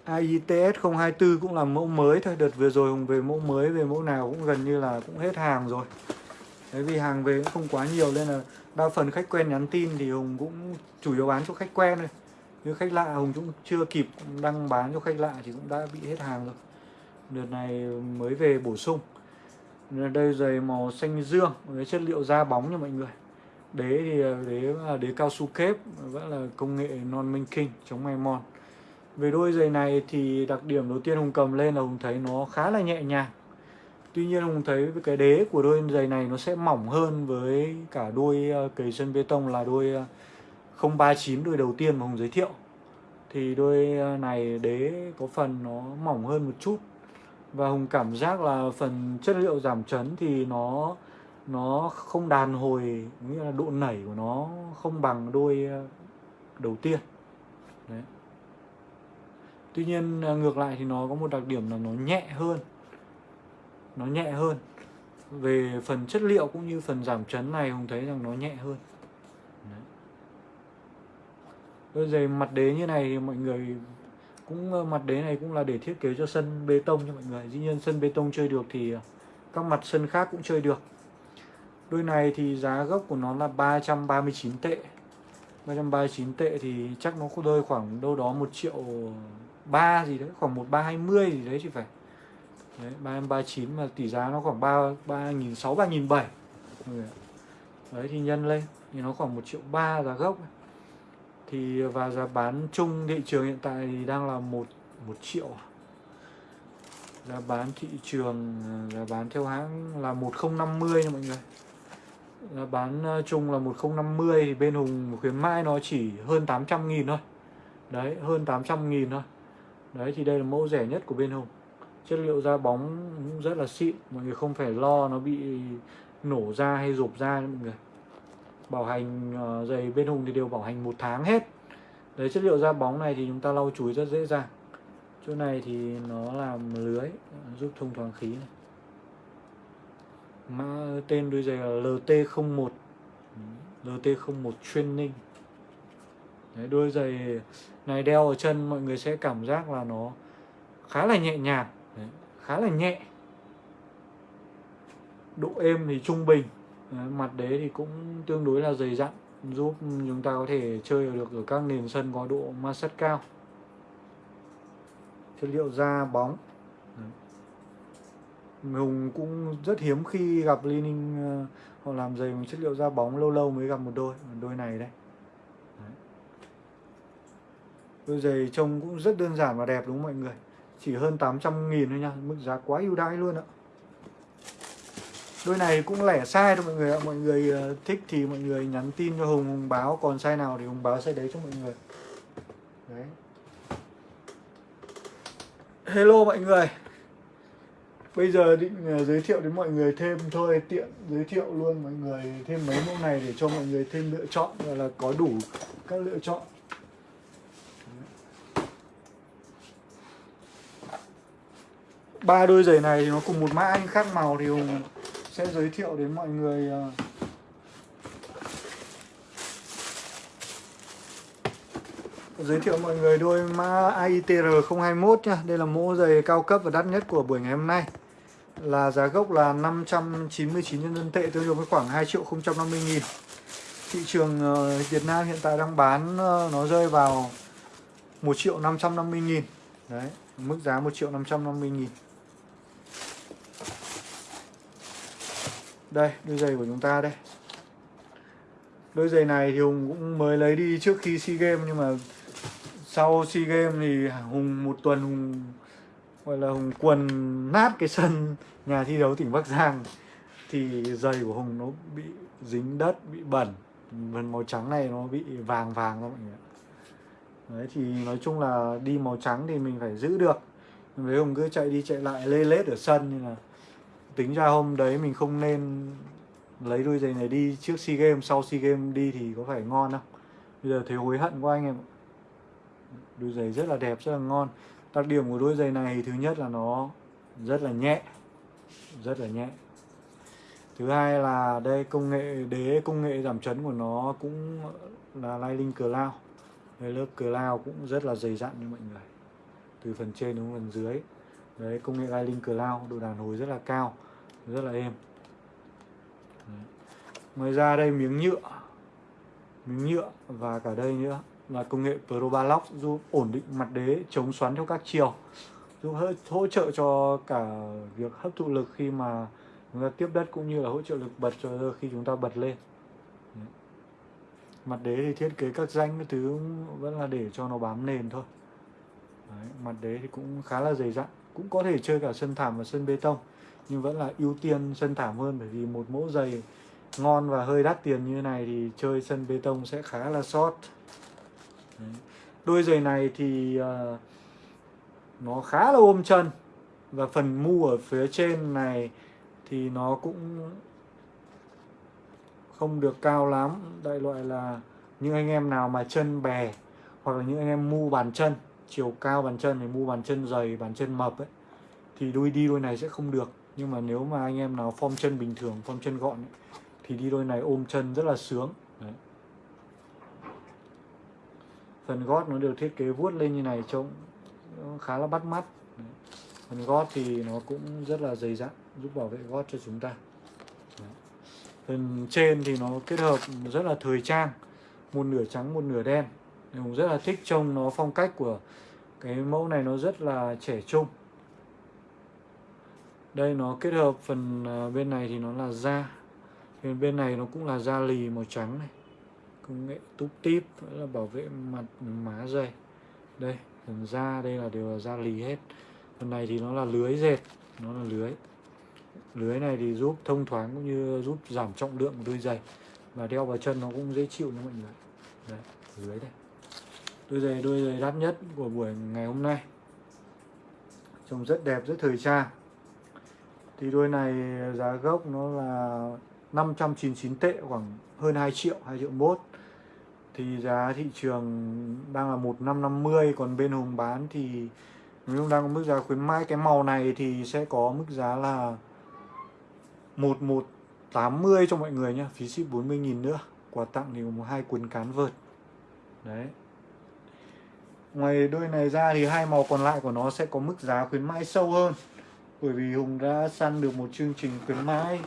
AITS 024 cũng là mẫu mới thôi. Đợt vừa rồi Hùng về mẫu mới Về mẫu nào cũng gần như là cũng hết hàng rồi. Đấy vì hàng về cũng không quá nhiều Nên là đa phần khách quen nhắn tin Thì Hùng cũng chủ yếu bán cho khách quen thôi. Nếu khách lạ Hùng cũng chưa kịp đăng bán cho khách lạ Thì cũng đã bị hết hàng rồi. Đợt này mới về bổ sung. Đây giày màu xanh dương với chất liệu da bóng nha mọi người. Đế thì, đế là đế cao su kép, vẫn là công nghệ non minh kinh chống may mòn. Về đôi giày này thì đặc điểm đầu tiên Hùng cầm lên là Hùng thấy nó khá là nhẹ nhàng. Tuy nhiên Hùng thấy cái đế của đôi giày này nó sẽ mỏng hơn với cả đôi ờ, cầy chân bê tông là đôi ờ, 039 đôi đầu tiên mà Hùng giới thiệu. Thì đôi ờ, này đế có phần nó mỏng hơn một chút Và Hùng cảm giác là phần chất liệu giảm chấn thì nó nó không đàn hồi, nghĩa là độ nảy của nó không bằng đôi đầu tiên. Đấy. Tuy nhiên ngược lại thì nó có một đặc điểm là nó nhẹ hơn nó nhẹ hơn. Về phần chất liệu cũng như phần giảm chấn này hùng thấy rằng nó nhẹ hơn. Đấy. đôi giày mặt đế như này thì mọi người cũng, mặt đế này cũng là để thiết kế cho sân bê tông cho mọi người. Dĩ nhiên sân bê tông chơi được thì các mặt sân khác cũng chơi được. Đôi này thì giá gốc của nó là 339 tệ. 339 tệ thì chắc nó có rơi khoảng đâu đó 1 triệu 3 gì đấy, Khoảng 1320 gì đấy chứ phải. Đấy 339 mà tỷ giá nó khoảng 3 3.600 3.700 Đấy, thì nhân lên, thì nó khoảng 1 triệu 3 giá gốc thì, và giá bán chung thị trường hiện tại thì đang là 1 1 triệu. Giá bán thị trường à, giá bán theo hãng là 1050 nha mọi người. Giá bán à, chung là 1050 thì bên Hùng, khuyến mãi nó chỉ hơn 800 000 thôi. Đấy, hơn 800 000 thôi. Đấy, thì đây là mẫu rẻ nhất của bên Hùng. Chất liệu da bóng cũng rất là xịn. Mọi người không phải lo nó bị nổ ra hay rộp ra mọi người. Bảo hành uh, giày bên Hùng thì đều bảo hành một tháng hết. Đấy chất liệu da bóng này thì chúng ta lau chùi rất dễ dàng. Chỗ này thì nó làm lưới giúp thông thoáng khí này. Mã tên đôi giày là LT01 LT01 Training. Đấy, đôi giày này đeo ở chân mọi người sẽ cảm giác là nó khá là nhẹ nhàng khá là nhẹ. Độ êm thì trung bình. Mặt đế thì cũng tương đối là dày dặn, giúp chúng ta có thể chơi được ở các nền sân có độ ma sát cao. Chất liệu da bóng. Hùng cũng rất hiếm khi gặp lining ờ, họ làm giày bằng chất liệu da bóng, lâu lâu mới gặp một đôi đôi này đây đôi giày trông cũng rất đơn giản và đẹp đúng không mọi người? Chỉ hơn 800 nghìn thôi nha, mức giá quá ưu đãi luôn ạ. Đôi này cũng lẻ sai thôi mọi người ạ. Mọi người ờ, thích thì mọi người nhắn tin cho Hùng Hùng báo. Còn sai nào thì Hùng báo sai đấy cho mọi người. Đấy. Hello mọi người. Bây giờ định ờ, giới thiệu đến mọi người thêm thôi, Tiện giới thiệu luôn mọi người thêm mấy mẫu này để cho mọi người thêm lựa chọn là có đủ các lựa chọn. Ba đôi giày này thì nó cùng một mã anh khác màu thì Hùng sẽ giới thiệu đến mọi người ờ. giới thiệu mọi người đôi mã AITR 021 nha Đây là mẫu giày cao cấp và đắt nhất của buổi ngày hôm nay. Là giá gốc là 599 nhân dân tệ tương đương với khoảng 2 triệu 050 nghìn. Thị trường ờ, Việt Nam hiện tại đang bán ờ, nó rơi vào 1 triệu 550 nghìn. Đấy, mức giá 1 triệu 550 nghìn. Đây, đôi giày của chúng ta đây. Đôi giày này thì Hùng cũng mới lấy đi trước khi SEA Games, nhưng mà sau SEA Games thì Hùng, một tuần Hùng, gọi là hùng quần nát cái sân nhà thi đấu tỉnh bắc giang. Thì giày của hùng nó bị dính đất, bị bẩn. Phần màu trắng này nó bị vàng vàng đó mọi người đấy, thì nói chung là đi màu trắng thì mình phải giữ được. Với hùng cứ chạy đi chạy lại, lê lết ở sân như là tính ra hôm đấy mình không nên lấy đôi giày này đi trước SEA Games, sau SEA Games đi thì có phải ngon không? Bây giờ thấy hối hận quá anh em đôi giày rất là đẹp, rất là ngon. Đặc điểm của đôi giày này thứ nhất là nó rất là nhẹ, rất là nhẹ. Thứ hai là đây, công nghệ, đế công nghệ giảm chấn của nó cũng là Lightning Cloud. Đây, lớp Cloud cũng rất là dày dặn như mọi người. Từ phần trên đến phần dưới. Đấy, công nghệ Lightning Cloud, độ đàn hồi rất là cao rất là êm. Đấy. ngoài ra đây miếng nhựa. Miếng nhựa và cả đây nữa là công nghệ Probalock giúp ổn định mặt đế chống xoắn theo các chiều. Giúp hỗ trợ cho cả việc hấp thụ lực khi mà chúng ta tiếp đất cũng như là hỗ trợ lực bật cho khi chúng ta bật lên. Mặt đế thì thiết kế các danh cái thứ vẫn là để cho nó bám nền thôi. Đấy, mặt đế thì cũng khá là dày dặn cũng có thể chơi cả sân thảm và sân bê tông nhưng vẫn là ưu tiên sân thảm hơn bởi vì một mẫu giày ngon và hơi đắt tiền như này thì chơi sân bê tông sẽ khá là sót Đấy. đôi giày này thì uh, nó khá là ôm chân và phần mu ở phía trên này thì nó cũng không được cao lắm đại loại là những anh em nào mà chân bè hoặc là những anh em mu bàn chân chiều cao bàn chân thì mu bàn chân dày bàn chân mập ấy thì đôi đi đôi này sẽ không được nhưng mà nếu mà anh em nào form chân bình thường form chân gọn ấy, thì đi đôi này ôm chân rất là sướng Đấy. phần gót nó được thiết kế vuốt lên như này trông khá là bắt mắt Đấy. phần gót thì nó cũng rất là dày dặn giúp bảo vệ gót cho chúng ta Đấy. phần trên thì nó kết hợp rất là thời trang một nửa trắng một nửa đen mình rất là thích trông nó phong cách của cái mẫu này nó rất là trẻ trung đây nó kết hợp phần ờ, bên này thì nó là da. Bên bên này nó cũng là da lì màu trắng này. Công nghệ túp tip là bảo vệ mặt, má dày đây, phần da, đây là đều là da lì hết. Phần này thì nó là lưới dệt, nó là lưới. Lưới này thì giúp thông thoáng cũng như giúp giảm trọng lượng của đôi giày. Và đeo vào chân nó cũng dễ chịu nha mọi người. Đấy lưới đây. Đôi giày đôi giày đắt nhất của buổi ngày hôm nay. Trông rất đẹp, rất thời trang thì đôi này giá gốc nó là 599 tệ, khoảng hơn 2 triệu 2 triệu mốt. Thì giá thị trường đang là 1550 còn bên Hùng bán thì nếu đang có mức giá khuyến mãi, cái màu này thì sẽ có mức giá là 1180 cho mọi người nhé phí ship 40.000 nữa, quà tặng thì có hai cuốn cán vợt. Đấy. Ngoài đôi này ra thì hai màu còn lại của nó sẽ có mức giá khuyến mãi sâu hơn bởi vì Hùng đã săn được một chương trình khuyến mãi.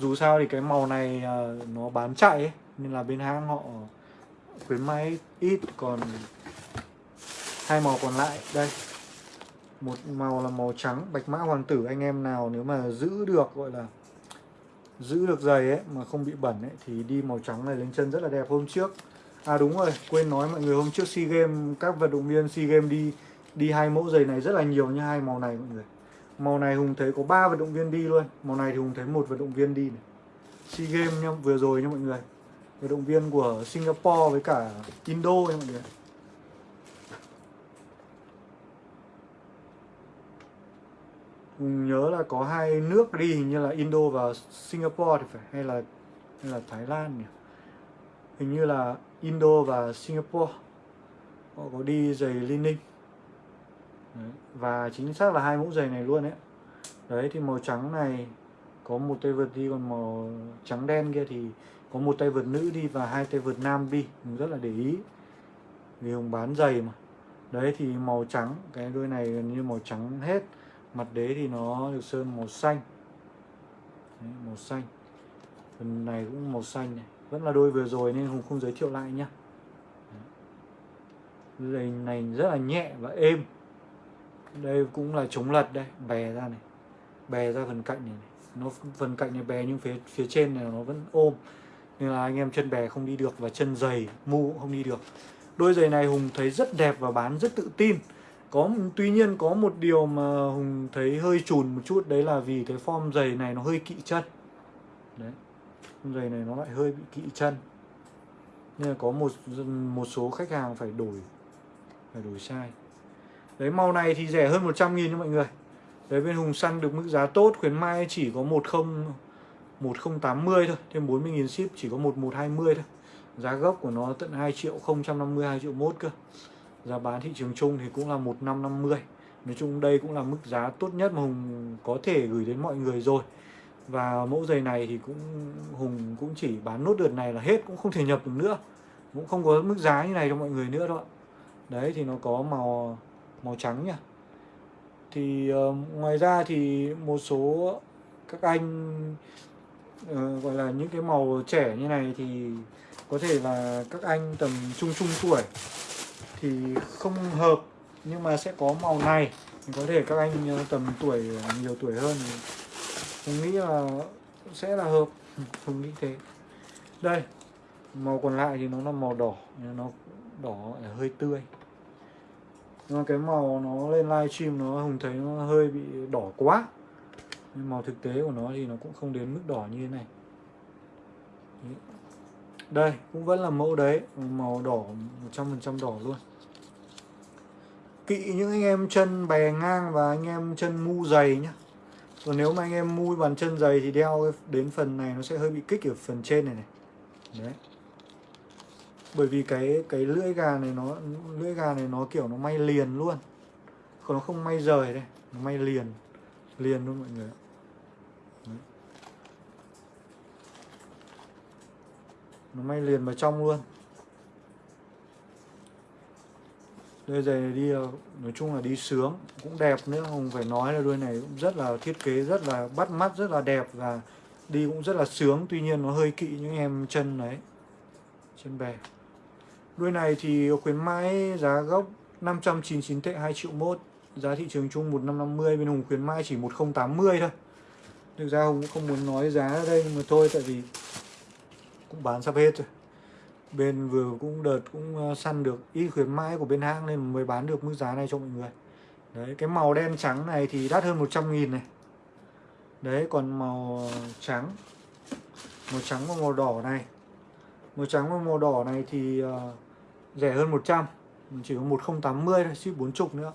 Dù sao thì cái màu này uh, nó bán chạy ấy, nên là bên hãng họ khuyến mãi ít còn hai màu còn lại. Đây một màu là màu trắng bạch mã hoàng tử. Anh em nào nếu mà giữ được gọi là giữ được giày ấy mà không bị bẩn ấy thì đi màu trắng này lên chân rất là đẹp. Hôm trước à đúng rồi quên nói mọi người hôm trước sea games các vận động viên sea games đi đi hai mẫu giày này rất là nhiều như hai màu này mọi người màu này hùng thấy có ba vận động viên đi luôn. Màu này thì hùng thấy một vận động viên đi này. Sea games nha vừa rồi nha mọi người. Vận động viên của singapore với cả indo nha mọi người. Hùng nhớ là có hai nước đi hình như là Indo và Singapore thì phải, hay là hay là Thái Lan nhỉ? Hình như là Indo và Singapore. Họ có đi giày lining Đấy. và chính xác là hai mẫu giày này luôn đấy đấy thì màu trắng này có một tay vợt đi còn màu trắng đen kia thì có một tay vợt nữ đi và hai tay vợt nam đi. Mình rất là để ý. Vì hùng bán giày mà. Đấy thì màu trắng cái đôi này gần như màu trắng hết. Mặt đế thì nó được sơn màu xanh. Đấy, màu xanh. Phần này cũng màu xanh này. Vẫn là đôi vừa rồi nên hùng không giới thiệu lại nhá. Giày này rất là nhẹ và êm đây cũng là chống lật đây bè ra này. Bè ra phần cạnh này, này. nó phần cạnh này bè nhưng phía phía trên này nó vẫn ôm. Nên là anh em chân bè không đi được và chân giày mu cũng không đi được. Đôi giày này hùng thấy rất đẹp và bán rất tự tin. Có tuy nhiên có một điều mà hùng thấy hơi chùn một chút đấy là vì cái form giày này nó hơi kỵ chân. Đấy. Giày này nó lại hơi bị kỵ chân. Nên là có một một số khách hàng phải đổi phải đổi sai đấy, màu này thì rẻ hơn 100 nghìn cho mọi người. Đấy, bên Hùng săn được mức giá tốt, khuyến mai chỉ có 10 1080 thôi, thêm 40 nghìn ship chỉ có 1120 thôi. Giá gốc của nó tận 2 triệu 050 2 triệu mốt cơ. Giá bán thị trường chung thì cũng là 1550 nói chung đây cũng là mức giá tốt nhất mà Hùng có thể gửi đến mọi người rồi. Và mẫu giày này thì cũng, Hùng cũng chỉ bán nốt đợt này là hết, cũng không thể nhập được nữa. Cũng không có mức giá như này cho mọi người nữa đâu ạ. Đấy, thì nó có màu màu trắng nhỉ? thì uh, ngoài ra thì một số các anh uh, gọi là những cái màu trẻ như này thì có thể là các anh tầm trung trung tuổi thì không hợp nhưng mà sẽ có màu này. Thì có thể các anh ờ, tầm tuổi nhiều tuổi hơn thì mình nghĩ là sẽ là hợp. Ừ, không nghĩ thế. Đây màu còn lại thì nó là màu đỏ nó đỏ hơi tươi nhưng mà cái màu nó lên livestream nó hùng thấy nó hơi bị đỏ quá. Nhưng màu thực tế của nó thì nó cũng không đến mức đỏ như thế này. Đây, cũng vẫn là mẫu đấy. Màu đỏ 100% đỏ luôn. Kỵ những anh em chân bè ngang và anh em chân mu dày nhá. Còn nếu mà anh em mui bàn chân dày thì đeo đến phần này nó sẽ hơi bị kích ở phần trên này này. Đấy bởi vì cái cái lưỡi gà này nó, lưỡi gà này nó kiểu nó may liền luôn. Còn nó không may rời đây, nó may liền liền luôn mọi người nó may liền vào trong luôn. Đôi giày này đi, nói chung là đi sướng, cũng đẹp nữa, không phải nói là đôi này cũng rất là thiết kế, rất là bắt mắt, rất là đẹp và đi cũng rất là sướng, tuy nhiên nó hơi kỵ những em chân đấy, chân bè đôi này thì khuyến mãi giá gốc 599 tệ 2 triệu mốt giá thị trường chung 1550 bên Hùng khuyến mãi chỉ 1080 thôi. Thực ra Hùng cũng không muốn nói giá ở đây nhưng mà thôi tại vì cũng bán sắp hết rồi. Bên vừa cũng đợt cũng ờ, săn được ít khuyến mãi của bên hãng nên mới bán được mức giá này cho mọi người. Đấy cái màu đen trắng này thì đắt hơn 100 nghìn này. Đấy còn màu trắng màu trắng và màu đỏ này. Màu trắng và màu đỏ này thì uh, rẻ hơn 100 chỉ có 1080 thôi, ship 40 nữa.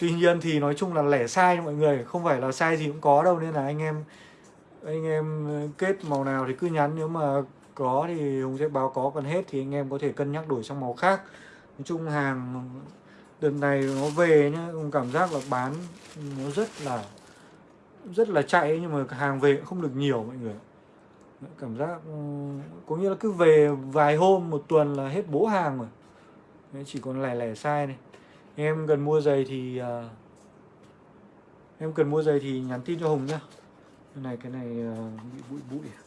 Tuy nhiên thì nói chung là lẻ sai mọi người, Không phải là sai gì cũng có đâu, Nên là anh em anh em kết màu nào thì cứ nhắn, nếu mà có thì Hùng sẽ báo có, còn hết thì anh em có thể cân nhắc đổi sang màu khác. Nói chung hàng đợt này nó về nhá, Hùng cảm giác là bán nó rất là rất là chạy nhưng mà hàng về cũng không được nhiều mọi người cảm giác ừ, có nghĩa là cứ về vài hôm một tuần là hết bố hàng rồi. Đấy, chỉ còn lẻ lẻ sai này. Em cần mua giày thì uh, em cần mua giày thì nhắn tin cho Hùng nhá. Cái này cái này uh, bị bụi bụi à?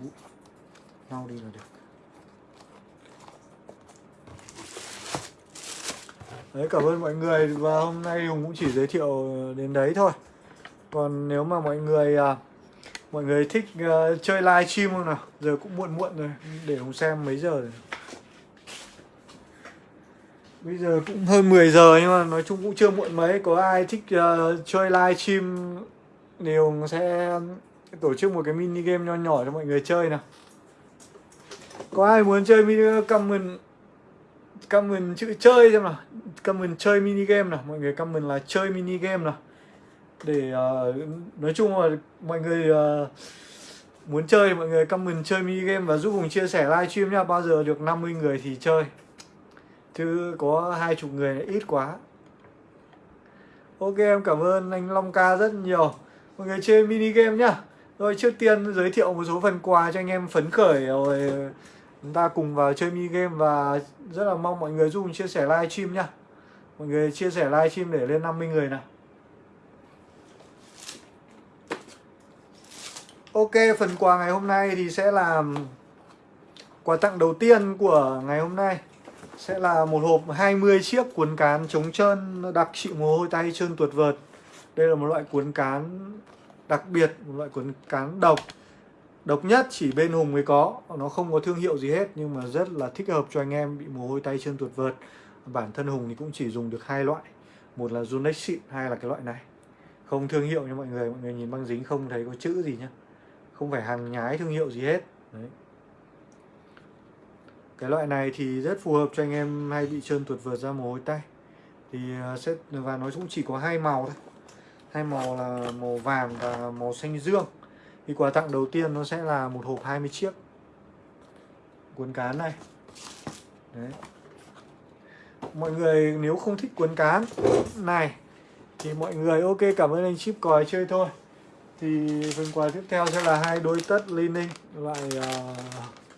bụi. Lau đi là được. Đấy cảm ơn mọi người và hôm nay Hùng cũng chỉ giới thiệu đến đấy thôi. Còn nếu mà mọi người uh, mọi người thích uh, chơi live stream không nào? Giờ cũng muộn muộn rồi để Hùng xem mấy giờ rồi. Bây giờ cũng hơn 10 giờ nhưng mà nói chung cũng chưa muộn mấy. Có ai thích uh, chơi live stream thì Hùng sẽ tổ chức một cái mini game nho nhỏ cho mọi người chơi nào. Có ai muốn chơi mini ờ, comment comment chữ chơi xem nào? Comment chơi mini game nào? Mọi người comment là chơi mini game nào? Để uh, nói chung là mọi người uh, muốn chơi mọi người comment chơi mini game và giúp Hùng chia sẻ livestream nha Bao giờ được 50 người thì chơi. Chứ có hai chục người ít quá. Ok em cảm ơn anh Long Ca rất nhiều. Mọi người chơi mini game nhá. Rồi trước tiên giới thiệu một số phần quà cho anh em phấn khởi. Rồi chúng ta cùng vào chơi mini game và rất là mong mọi người giúp chia sẻ live stream nhá. Mọi người chia sẻ live stream để lên 50 người nào. Ok phần quà ngày hôm nay thì sẽ là quà tặng đầu tiên của ngày hôm nay. Sẽ là một hộp 20 chiếc cuốn cán chống trơn đặc trị mồ hôi tay trơn tuột vợt. Đây là một loại cuốn cán đặc biệt, một loại cuốn cán độc. Độc nhất chỉ bên Hùng mới có Nó không có thương hiệu gì hết Nhưng mà rất là thích hợp cho anh em bị mồ hôi tay chân tuột vợt. Bản thân Hùng thì cũng chỉ dùng được hai loại Một là Zunex xịn, hai là cái loại này. Không thương hiệu nha mọi người Mọi người nhìn băng dính không thấy có chữ gì nhá. Không phải hàng nhái thương hiệu gì hết. Đấy. Cái loại này thì rất phù hợp cho anh em hay bị trơn tuột vượt ra mồ hôi tay. Thì à, sẽ, và nó cũng chỉ có hai màu thôi. Hai màu là màu vàng và màu xanh dương. Thì quà tặng đầu tiên nó sẽ là một hộp 20 chiếc cuốn cán này. Đấy. Mọi người nếu không thích cuốn cán này thì mọi người ok, cảm ơn anh chip còi chơi thôi thì phần quà tiếp theo sẽ là hai đôi tất linen loại uh,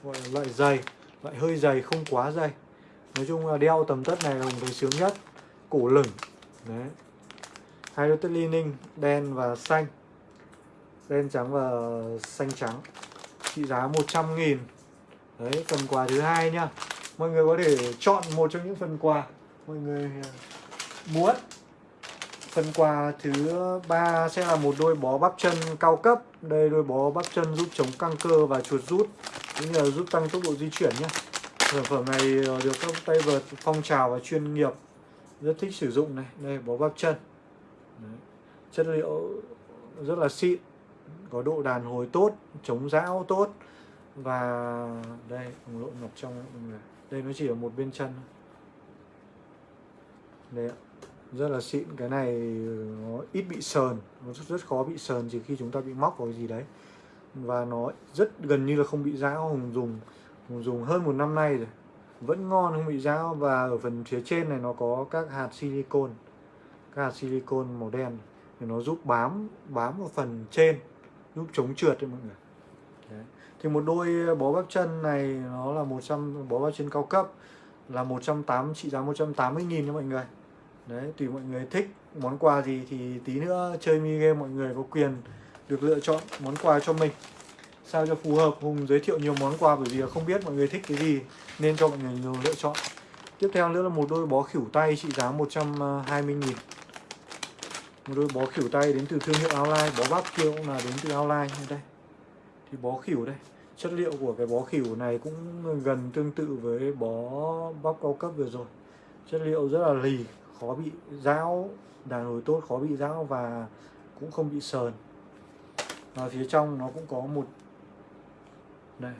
gọi là loại dày loại hơi dày không quá dày. Nói chung là đeo tầm tất này là một thấy sướng nhất cổ lửng. Đấy. Hai đôi tất linen đen và xanh. Đen trắng và xanh trắng. Trị giá 100 nghìn. Đấy phần quà thứ hai nhá mọi người có thể chọn một trong những phần quà. Mọi người ờ, muốn phần quà thứ ba sẽ là một đôi bó bắp chân cao cấp. Đây đôi bó bắp chân giúp chống căng cơ và chuột rút. Cũng như là giúp tăng tốc độ di chuyển nhé. Sản phẩm này ờ, được các tay vợt phong trào và chuyên nghiệp rất thích sử dụng này. Đây, bó bắp chân. Đấy. chất liệu rất là xịn, có độ đàn hồi tốt, chống rão tốt. Và đây hùng lộn ngập trong đây nó chỉ ở một bên chân đây ạ rất là xịn. Cái này nó ít bị sờn. Nó rất, rất khó bị sờn chỉ khi chúng ta bị móc vào cái gì đấy. Và nó rất gần như là không bị rão hùng dùng hùng dùng hơn một năm nay rồi. Vẫn ngon không bị rão và ở phần phía trên này nó có các hạt silicon các hạt silicon màu đen. Thì nó giúp bám bám vào phần trên. Giúp chống trượt đấy mọi người. Đấy. thì một đôi bó bắp chân này nó là 100 bó bắp chân cao cấp là 180 trị giá 180 nghìn cho mọi người đấy, tùy mọi người thích. Món quà gì thì tí nữa chơi mi game mọi người có quyền được lựa chọn món quà cho mình. Sao cho phù hợp? Hùng giới thiệu nhiều món quà bởi vì không biết mọi người thích cái gì nên cho mọi người nhiều lựa chọn. Tiếp theo nữa là một đôi bó khỉu tay trị giá 120 nghìn. Một đôi bó khỉu tay đến từ thương hiệu Outline bó bắp kia cũng là đến từ Outline đây. Thì bó khỉu đây. Chất liệu của cái bó khỉu này cũng gần tương tự với bó bắp cao cấp vừa rồi. Chất liệu rất là lì khó bị dao đàn hồi tốt khó bị dao và cũng không bị sờn. Và phía trong nó cũng có một đây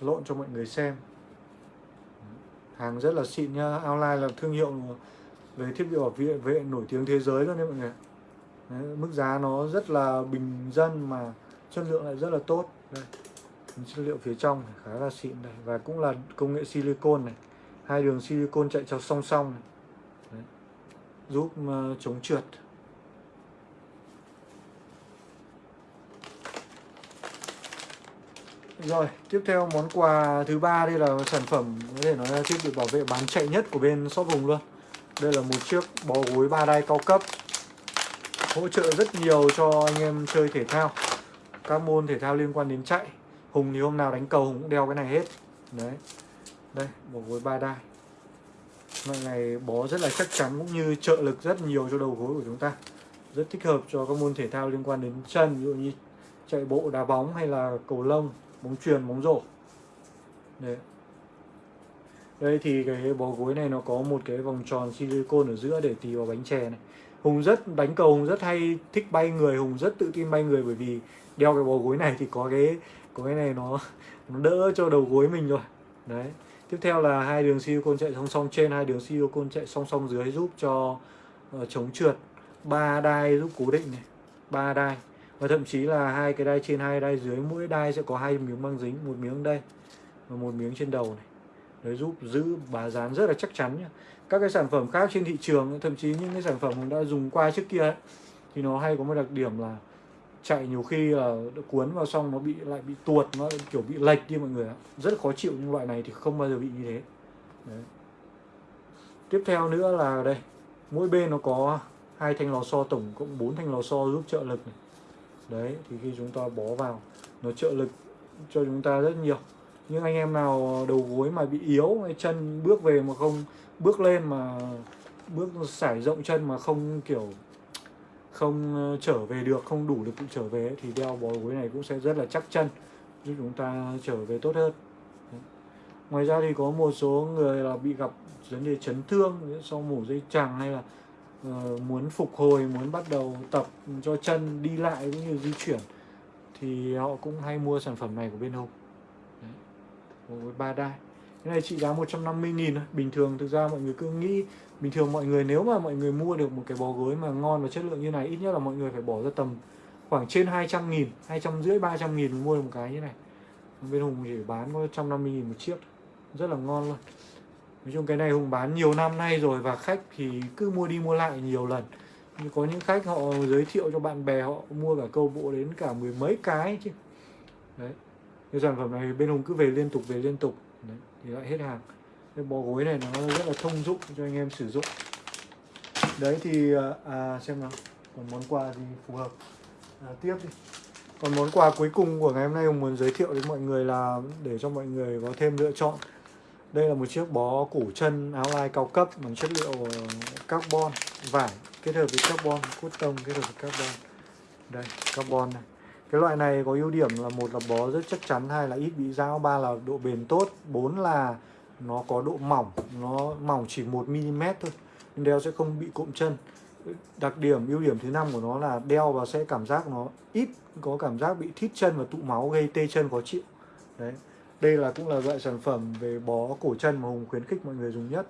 lộn cho mọi người xem. Hàng rất là xịn nha online là thương hiệu về thiết bị bảo vệ, vệ nổi tiếng thế giới luôn đấy mọi người đấy, mức giá nó rất là bình dân mà chất lượng lại rất là tốt. Đây chất liệu phía trong khá là xịn này và cũng là công nghệ silicon này hai đường silicon chạy cho song song này. Đấy. giúp uh, chống trượt Rồi, tiếp theo món quà thứ ba đây là sản phẩm có thể nói là thiết bị bảo vệ bán chạy nhất của bên shop Hùng luôn. Đây là một chiếc bó gối ba đai cao cấp. Hỗ trợ rất nhiều cho anh em chơi thể thao. Các môn thể thao liên quan đến chạy. Hùng thì hôm nào đánh cầu Hùng cũng đeo cái này hết. Đấy. Đây, một gối ba đai. Loại này bó rất là chắc chắn cũng như trợ lực rất nhiều cho đầu gối của chúng ta. Rất thích hợp cho các môn thể thao liên quan đến chân, ví dụ như chạy bộ, đá bóng hay là cầu lông bóng truyền bóng rổ đấy đây thì cái bó gối này nó có một cái vòng tròn silicon ở giữa để tì vào bánh chè này Hùng rất đánh cầu Hùng rất hay thích bay người Hùng rất tự tin bay người bởi vì đeo cái bó gối này thì có cái có cái này nó nó đỡ cho đầu gối mình rồi. Đấy. Tiếp theo là hai đường silicon chạy song song trên hai đường silicon chạy song song dưới giúp cho uh, chống trượt. Ba đai giúp cố định này. Ba đai. Và thậm chí là hai cái đai trên hai đai dưới mỗi đai sẽ có hai miếng băng dính một miếng đây và một miếng trên đầu này. Để giúp giữ bà dán rất là chắc chắn nhá. các cái sản phẩm khác trên thị trường thậm chí những cái sản phẩm mình đã dùng qua trước kia ấy, thì nó hay có một đặc điểm là chạy nhiều khi là cuốn vào xong nó bị, lại bị tuột, nó kiểu bị lệch đi mọi người ạ. Rất khó chịu nhưng loại này thì không bao giờ bị như thế. Đấy. tiếp theo nữa là đây, mỗi bên nó có hai thanh lò xo, tổng cộng 4 thanh lò xo giúp trợ lực này. Đấy, thì khi chúng ta bó vào, nó trợ lực cho chúng ta rất nhiều. Nhưng anh em nào đầu gối mà bị yếu, hay chân bước về mà không, bước lên mà, bước sải rộng chân mà không kiểu không ờ, trở về được không đủ lực trở về thì đeo bó gối này cũng sẽ rất là chắc chân giúp chúng ta trở về tốt hơn. Ngoài ra thì có một số người là bị gặp vấn đề chấn thương sau mổ dây chằng hay là uh, muốn phục hồi muốn bắt đầu tập cho chân đi lại cũng như di chuyển thì họ cũng hay mua sản phẩm này của bên Hồng. Với ba đai. Cái này trị giá 150 nghìn bình thường thực ra mọi người cứ nghĩ bình thường mọi người nếu mà mọi người mua được một cái bó gối mà ngon và chất lượng như này ít nhất là mọi người phải bỏ ra tầm khoảng trên 200 nghìn 200 rưỡi 300 nghìn mới mua được một cái như này. Bên Hùng chỉ bán có 150 nghìn một chiếc rất là ngon luôn. Nói chung cái này hùng bán nhiều năm nay rồi và khách thì cứ mua đi mua lại nhiều lần. Nhưng có những khách họ giới thiệu cho bạn bè họ mua cả câu bộ đến cả mười mấy cái chứ. Đấy. Cái sản phẩm này bên hùng cứ về liên tục về liên tục. Đấy, thì lại hết hàng cái bó gối này nó rất là thông dụng cho anh em sử dụng. Đấy thì à, à xem nào. Còn món quà gì phù hợp. À, tiếp đi. Còn món quà cuối cùng của ngày hôm nay hùng muốn giới thiệu đến mọi người là để cho mọi người có thêm lựa chọn. Đây là một chiếc bó cổ chân áo lai cao cấp bằng chất liệu carbon vải kết hợp với carbon cốt tông kết hợp với carbon. Đây carbon này. Cái loại này có ưu điểm là một là bó rất chắc chắn hai là ít bị dao ba là độ bền tốt bốn là nó có độ mỏng, nó mỏng chỉ 1 mm thôi nên đeo sẽ không bị cụm chân. Đặc điểm, ưu điểm thứ năm của nó là đeo và sẽ cảm giác nó ít, có cảm giác bị thít chân và tụ máu gây tê chân khó chịu. Đấy, đây là cũng là loại sản phẩm về bó cổ chân mà Hùng khuyến khích mọi người dùng nhất.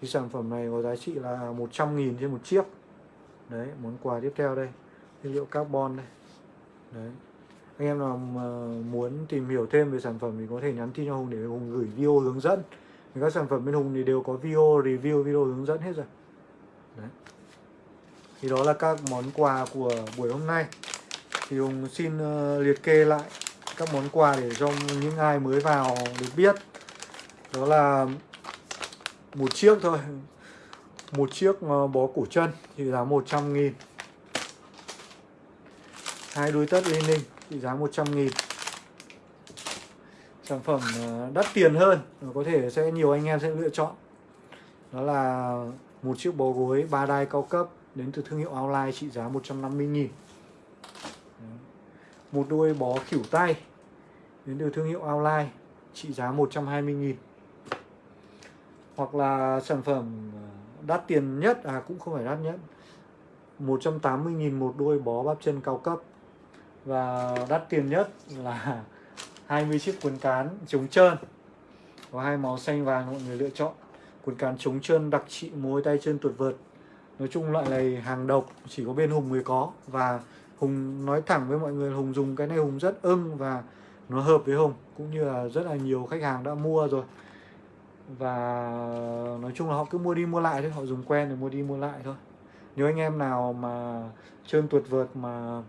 Thì sản phẩm này có giá trị là 100.000 trên một chiếc. Đấy, món quà tiếp theo đây, nguyên liệu carbon đây. Đấy, anh em nào muốn tìm hiểu thêm về sản phẩm thì có thể nhắn tin cho Hùng để Hùng gửi video hướng dẫn thì các sản phẩm bên Hùng thì đều có video review video hướng dẫn hết rồi. Đấy. Thì đó là các món quà của buổi hôm nay. Thì Hùng xin uh, liệt kê lại các món quà để cho những ai mới vào được biết. Đó là một chiếc thôi. Một chiếc ờ, bó cổ chân thì giá 100 nghìn. Hai đôi tất Lenin thì giá 100 nghìn sản phẩm ờ, đắt tiền hơn có thể sẽ nhiều anh em sẽ lựa chọn. Đó là một chiếc bó gối ba đai cao cấp đến từ thương hiệu Outline trị giá 150 nghìn. Một đôi bó khỉu tay đến từ thương hiệu Outline trị giá 120 nghìn. Hoặc là sản phẩm ờ, đắt tiền nhất à cũng không phải đắt nhất 180 nghìn một đôi bó bắp chân cao cấp. Và đắt tiền nhất là 20 chiếc quần cán chống trơn. Có hai màu xanh vàng mọi người lựa chọn. Quần cán chống trơn đặc trị mối tay chân tuột vợt. Nói chung loại này hàng độc, chỉ có bên hùng mới có. Và hùng nói thẳng với mọi người hùng dùng cái này hùng rất ưng và nó hợp với hùng, cũng như là rất là nhiều khách hàng đã mua rồi. Và nói chung là họ cứ mua đi mua lại thôi, họ dùng quen rồi mua đi mua lại thôi. Nếu anh em nào mà trơn tuột vợt mà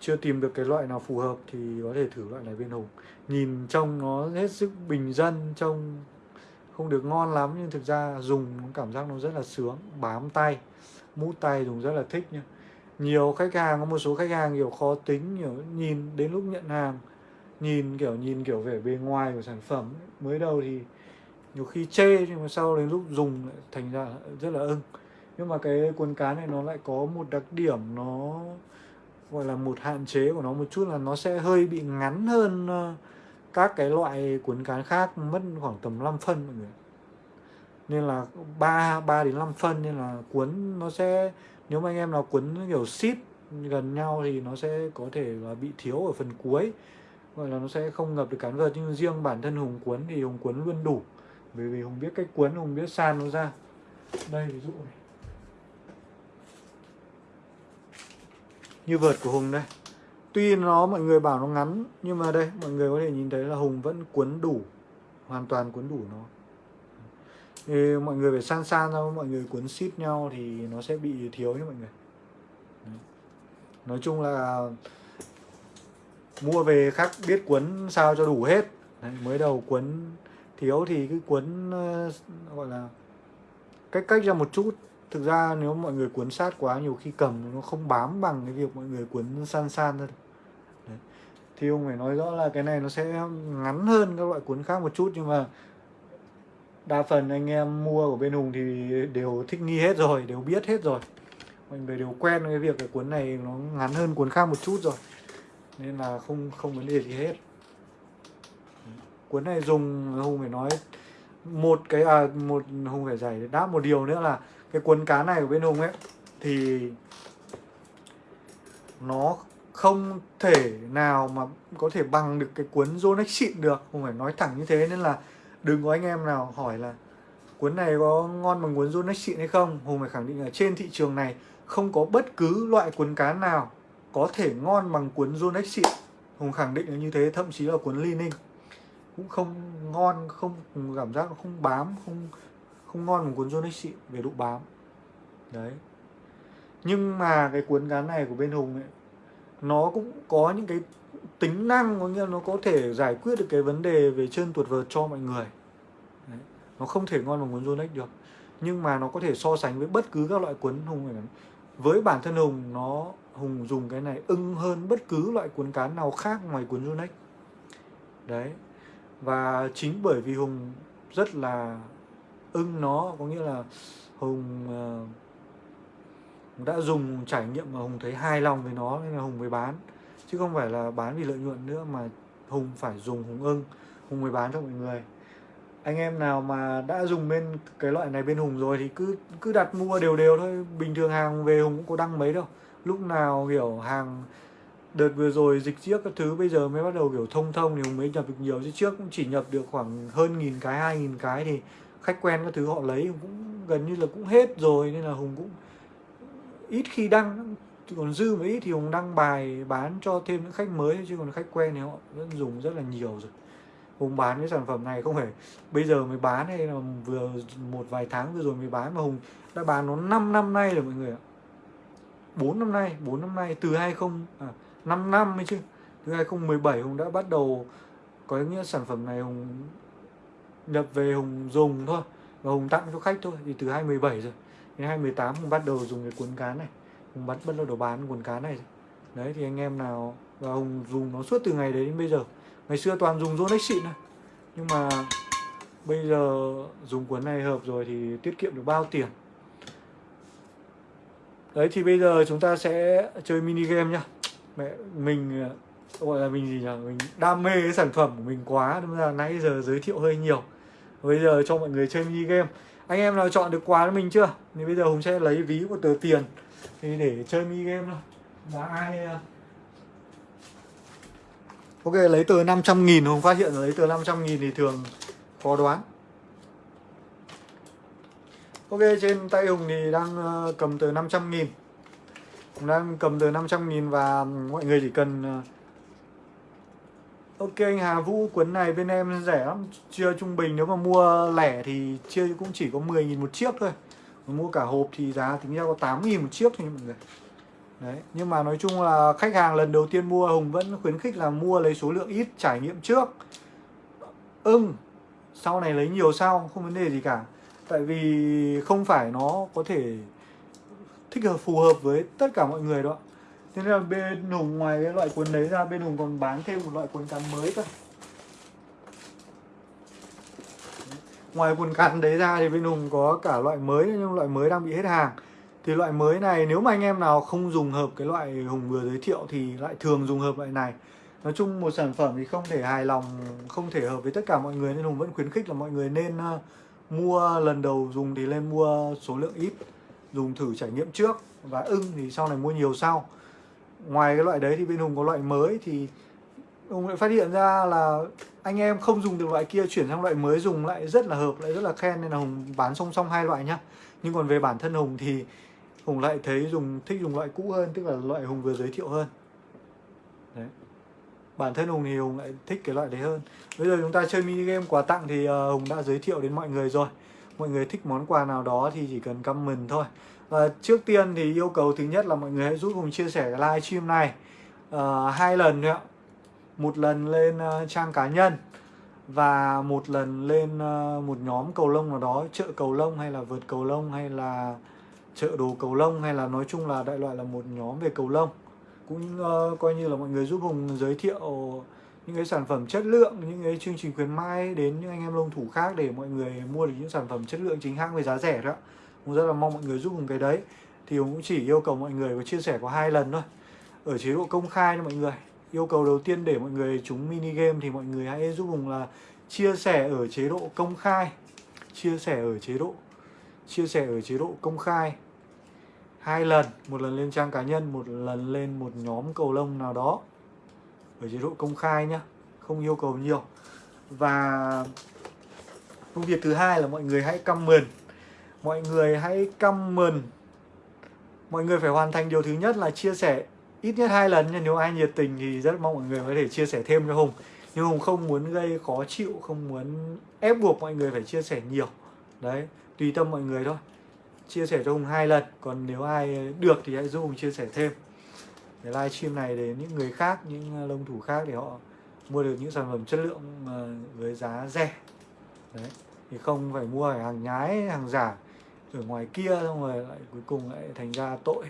chưa tìm được cái loại nào phù hợp thì có thể thử loại này bên hùng. Nhìn trông nó hết sức bình dân, trông không được ngon lắm, nhưng thực ra dùng cảm giác nó rất là sướng. Bám tay, mút tay dùng rất là thích nhá. Nhiều khách hàng, có một số khách hàng kiểu khó tính, kiểu nhìn đến lúc nhận hàng, nhìn kiểu nhìn kiểu vẻ bề ngoài của sản phẩm mới đầu thì nhiều khi chê, nhưng mà sau đến lúc dùng lại thành ra rất là ưng. Nhưng mà cái quần cá này nó lại có một đặc điểm, nó gọi là một hạn chế của nó một chút là nó sẽ hơi bị ngắn hơn ờ, các cái loại cuốn cán khác mất khoảng tầm 5 phân mọi người nên là 3 3 đến 5 phân nên là cuốn nó sẽ, nếu mà anh em nào cuốn kiểu ship gần nhau thì nó sẽ có thể là bị thiếu ở phần cuối. Gọi là nó sẽ không ngập được cán vợt, nhưng riêng bản thân hùng cuốn thì hùng cuốn luôn đủ. Bởi vì hùng biết cách cuốn, hùng biết san nó ra. Đây, ví dụ này. Như vợt của hùng đây. Tuy nó mọi người bảo nó ngắn nhưng mà đây mọi người có thể nhìn thấy là hùng vẫn cuốn đủ hoàn toàn cuốn đủ nó. Thì mọi người phải san san ra mọi người cuốn ship nhau thì nó sẽ bị thiếu nhé mọi người. Nói chung là mua về khác biết cuốn sao cho đủ hết. Đấy, mới đầu cuốn thiếu thì cứ cuốn uh, gọi là cách cách ra một chút thực ra nếu mọi người cuốn sát quá nhiều khi cầm nó không bám bằng cái việc mọi người cuốn san san thôi Đấy. thì ông phải nói rõ là cái này nó sẽ ngắn hơn các loại cuốn khác một chút nhưng mà đa phần anh em mua của bên Hùng thì đều thích nghi hết rồi đều biết hết rồi. Mọi người đều quen với việc cái cuốn này nó ngắn hơn cuốn khác một chút rồi nên là không không vấn đề gì hết. Cuốn này dùng Hùng phải nói một cái à, một Hùng phải giải đáp một điều nữa là cái cuốn cá này của bên Hùng ấy, thì nó không thể nào mà có thể bằng được cái cuốn Zonex xịn được. Hùng phải nói thẳng như thế nên là đừng có anh em nào hỏi là cuốn này có ngon bằng cuốn Zonex xịn hay không. Hùng phải khẳng định là trên thị trường này không có bất cứ loại cuốn cá nào có thể ngon bằng cuốn Zonex xịn Hùng khẳng định là như thế, thậm chí là cuốn Li cũng không ngon, không cảm giác nó không bám, không không ngon bằng cuốn Zonex xịn về độ bám. Đấy. Nhưng mà cái cuốn cán này của bên Hùng ấy, nó cũng có những cái tính năng, có nghĩa là nó có thể giải quyết được cái vấn đề về chân tuột vợt cho mọi người. Đấy. nó không thể ngon bằng cuốn Yonex được. Nhưng mà nó có thể so sánh với bất cứ các loại cuốn hùng này với bản thân hùng, nó, hùng dùng cái này ưng hơn bất cứ loại cuốn cán nào khác ngoài cuốn Yonex đấy. Và chính bởi vì hùng rất là ưng nó có nghĩa là hùng uh, đã dùng trải nghiệm mà hùng thấy hài lòng với nó nên là hùng mới bán. Chứ không phải là bán vì lợi nhuận nữa mà hùng phải dùng hùng ưng hùng mới bán cho mọi người. Anh em nào mà đã dùng bên cái loại này bên hùng rồi thì cứ cứ đặt mua đều đều thôi. Bình thường hàng về hùng cũng có đăng mấy đâu. Lúc nào hiểu hàng đợt vừa rồi dịch trước các thứ bây giờ mới bắt đầu kiểu thông thông thì hùng mới nhập được nhiều. Chứ trước cũng chỉ nhập được khoảng hơn nghìn cái hai nghìn cái thì khách quen các thứ họ lấy cũng gần như là cũng hết rồi nên là hùng cũng ít khi đăng. Còn dư một ít thì hùng đăng bài bán cho thêm những khách mới chứ còn khách quen thì họ vẫn dùng rất là nhiều rồi. Hùng bán cái sản phẩm này không phải bây giờ mới bán hay là vừa một vài tháng vừa rồi mới bán mà hùng đã bán nó 5 năm nay rồi mọi người ạ. 4 năm nay 4 năm nay từ 20 à, 5 năm mới chứ. Từ 2017 hùng đã bắt đầu có nghĩa sản phẩm này hùng nhập về hùng dùng thôi. Và hùng tặng cho khách thôi, thì từ 2017 rồi. Đến 2018 hùng bắt đầu dùng cái cuốn cán này. Hùng bắt bắt đầu bán cuốn cán này đấy, thì anh em nào, và hùng dùng nó suốt từ ngày đấy đến bây giờ. Ngày xưa toàn dùng Rolex xịn này nhưng mà bây giờ dùng cuốn này hợp rồi thì tiết kiệm được bao tiền. Đấy, thì bây giờ chúng ta sẽ chơi mini game nhá. Mẹ, mình, gọi là mình gì nhỉ? Mình đam mê cái sản phẩm của mình quá. Nên là nãy giờ giới thiệu hơi nhiều bây giờ cho mọi người chơi mini game. Anh em nào chọn được quà cho mình chưa? Thì bây giờ hùng sẽ lấy ví một tờ tiền thì để chơi mini game thôi. Và ai ờ? Ok, lấy tờ 500 nghìn, Hùng phát hiện lấy tờ 500 nghìn thì thường khó đoán. Ok, trên tay Hùng thì đang ờ, cầm tờ 500 nghìn. Hùng đang cầm tờ 500 nghìn và mọi người chỉ cần ờ, Ok anh Hà Vũ cuốn này bên em rẻ lắm. Chia trung bình nếu mà mua lẻ thì chia cũng chỉ có 10 nghìn một chiếc thôi. Mà Mua cả hộp thì giá tính ra có 8 nghìn một chiếc thôi mọi người. Đấy, nhưng mà nói chung là khách hàng lần đầu tiên mua Hùng vẫn khuyến khích là mua lấy số lượng ít trải nghiệm trước. Ưng sau này lấy nhiều sau không vấn đề gì cả. Tại vì không phải nó có thể thích hợp phù hợp với tất cả mọi người đó thế nên là bên Hùng ngoài cái loại cuốn đấy ra bên Hùng còn bán thêm một loại cuốn cán mới cơ. Ngoài cuốn cán đấy ra thì bên Hùng có cả loại mới nhưng loại mới đang bị hết hàng. Thì loại mới này nếu mà anh em nào không dùng hợp cái loại Hùng vừa giới thiệu thì lại thường dùng hợp loại này. Nói chung một sản phẩm thì không thể hài lòng, không thể hợp với tất cả mọi người nên Hùng vẫn khuyến khích là mọi người nên ờ, mua lần đầu dùng thì lên mua số lượng ít Dùng thử trải nghiệm trước và ưng thì sau này mua nhiều sau. Ngoài cái loại đấy thì bên Hùng có loại mới thì Hùng lại phát hiện ra là anh em không dùng được loại kia chuyển sang loại mới dùng lại rất là hợp, lại rất là khen nên là Hùng bán song song hai loại nhá. Nhưng còn về bản thân Hùng thì Hùng lại thấy dùng thích dùng loại cũ hơn tức là loại Hùng vừa giới thiệu hơn. Đấy. Bản thân Hùng thì Hùng lại thích cái loại đấy hơn. Bây giờ chúng ta chơi mini game quà tặng thì ờ, Hùng đã giới thiệu đến mọi người rồi. Mọi người thích món quà nào đó thì chỉ cần comment thôi và trước tiên thì yêu cầu thứ nhất là mọi người hãy giúp Hùng chia sẻ cái live stream này. Uh, hai lần nữa một lần lên uh, trang cá nhân và một lần lên uh, một nhóm cầu lông nào đó chợ cầu lông hay là vượt cầu lông hay là chợ đồ cầu lông hay là nói chung là đại loại là một nhóm về cầu lông. Cũng uh, coi như là mọi người giúp Hùng giới thiệu những cái sản phẩm chất lượng những cái chương trình khuyến mãi đến những anh em lông thủ khác để mọi người mua được những sản phẩm chất lượng chính hãng với giá rẻ đó cũng rất là mong mọi người giúp Hùng cái đấy. Thì Hùng cũng chỉ yêu cầu mọi người có chia sẻ có hai lần thôi. Ở chế độ công khai cho mọi người. Yêu cầu đầu tiên để mọi người chúng mini game thì mọi người hãy giúp Hùng là chia sẻ ở chế độ công khai. Chia sẻ ở chế độ, chia sẻ ở chế độ công khai. Hai lần, một lần lên trang cá nhân, một lần lên một nhóm cầu lông nào đó. Ở chế độ công khai nhá, không yêu cầu nhiều. Và công việc thứ hai là mọi người hãy comment mọi người hãy comment. Mọi người phải hoàn thành điều thứ nhất là chia sẻ ít nhất hai lần nhưng nếu ai nhiệt tình thì rất mong mọi người có thể chia sẻ thêm cho hùng. Nhưng hùng không muốn gây khó chịu, không muốn ép buộc mọi người phải chia sẻ nhiều. Đấy, tùy tâm mọi người thôi. Chia sẻ cho Hùng hai lần, còn nếu ai được thì hãy giúp Hùng chia sẻ thêm. Để livestream này đến những người khác, những ờ, lông thủ khác để họ mua được những sản phẩm chất lượng ờ, với giá rẻ. Đấy, thì không phải mua hàng nhái, hàng giả ở ngoài kia xong rồi lại cuối cùng lại thành ra tội.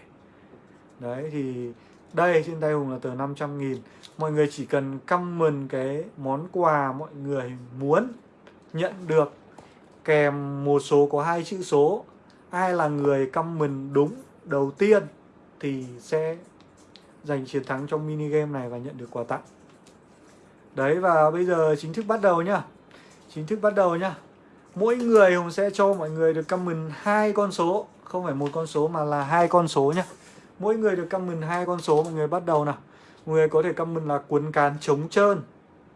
Đấy, thì đây, trên tay Hùng là tờ 500 nghìn. Mọi người chỉ cần comment cái món quà mọi người muốn nhận được, Kèm một số có hai chữ số. Ai là người comment đúng đầu tiên thì sẽ giành chiến thắng trong mini game này và nhận được quà tặng. Đấy, và bây giờ chính thức bắt đầu nhá. Chính thức bắt đầu nhá mỗi người hùng sẽ cho mọi người được comment hai con số, không phải một con số mà là hai con số nhá. Mỗi người được comment hai con số, mọi người bắt đầu nào. Mọi người có thể comment là cuốn cán trống trơn,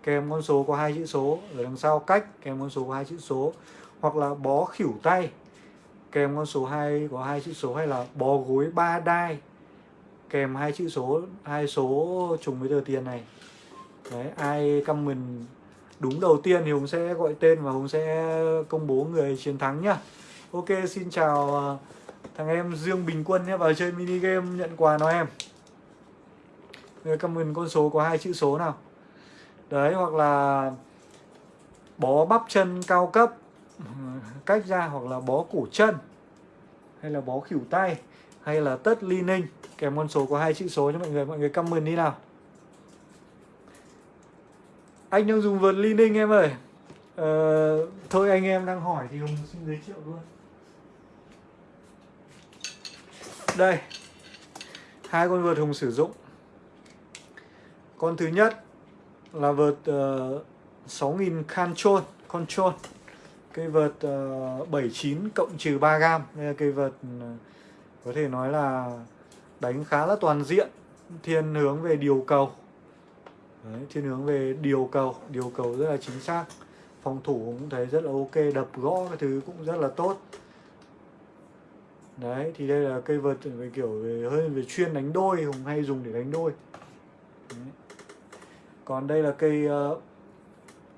kèm con số có hai chữ số ở đằng sau cách, kèm con số có hai chữ số. Hoặc là bó khỉu tay, kèm con số hai, có hai chữ số. Hay là bó gối ba đai, kèm hai chữ số, hai số trùng với tờ tiền này. Đấy, ai comment đúng đầu tiên thì hùng sẽ gọi tên và hùng sẽ công bố người chiến thắng nhá. Ok, xin chào à, thằng em dương bình quân nhé, vào chơi mini game nhận quà nó em? Người comment con số có hai chữ số nào? Đấy, hoặc là bó bắp chân cao cấp, cách ra, hoặc là bó cổ chân, hay là bó khỉu tay, hay là tất ly ninh. Kèm con số có hai chữ số cho mọi người mọi người comment đi nào anh đang dùng vợt ly ninh em ơi. Ờ, thôi anh em đang hỏi thì hùng xin giới thiệu luôn. Đây hai con vợt hùng sử dụng. Con thứ nhất là vợt ờ, uh, 6000 control control. Cây vợt ờ, uh, 79 cộng trừ 3 gam. Đây là cây vợt uh, có thể nói là đánh khá là toàn diện thiên hướng về điều cầu. Đấy, thiên hướng về điều cầu điều cầu rất là chính xác. Phòng thủ cũng thấy rất là ok đập gõ cái thứ cũng rất là tốt. Đấy thì đây là cây vợt về kiểu về hơi về chuyên đánh đôi hùng hay dùng để đánh đôi. Đấy. còn đây là cây uh,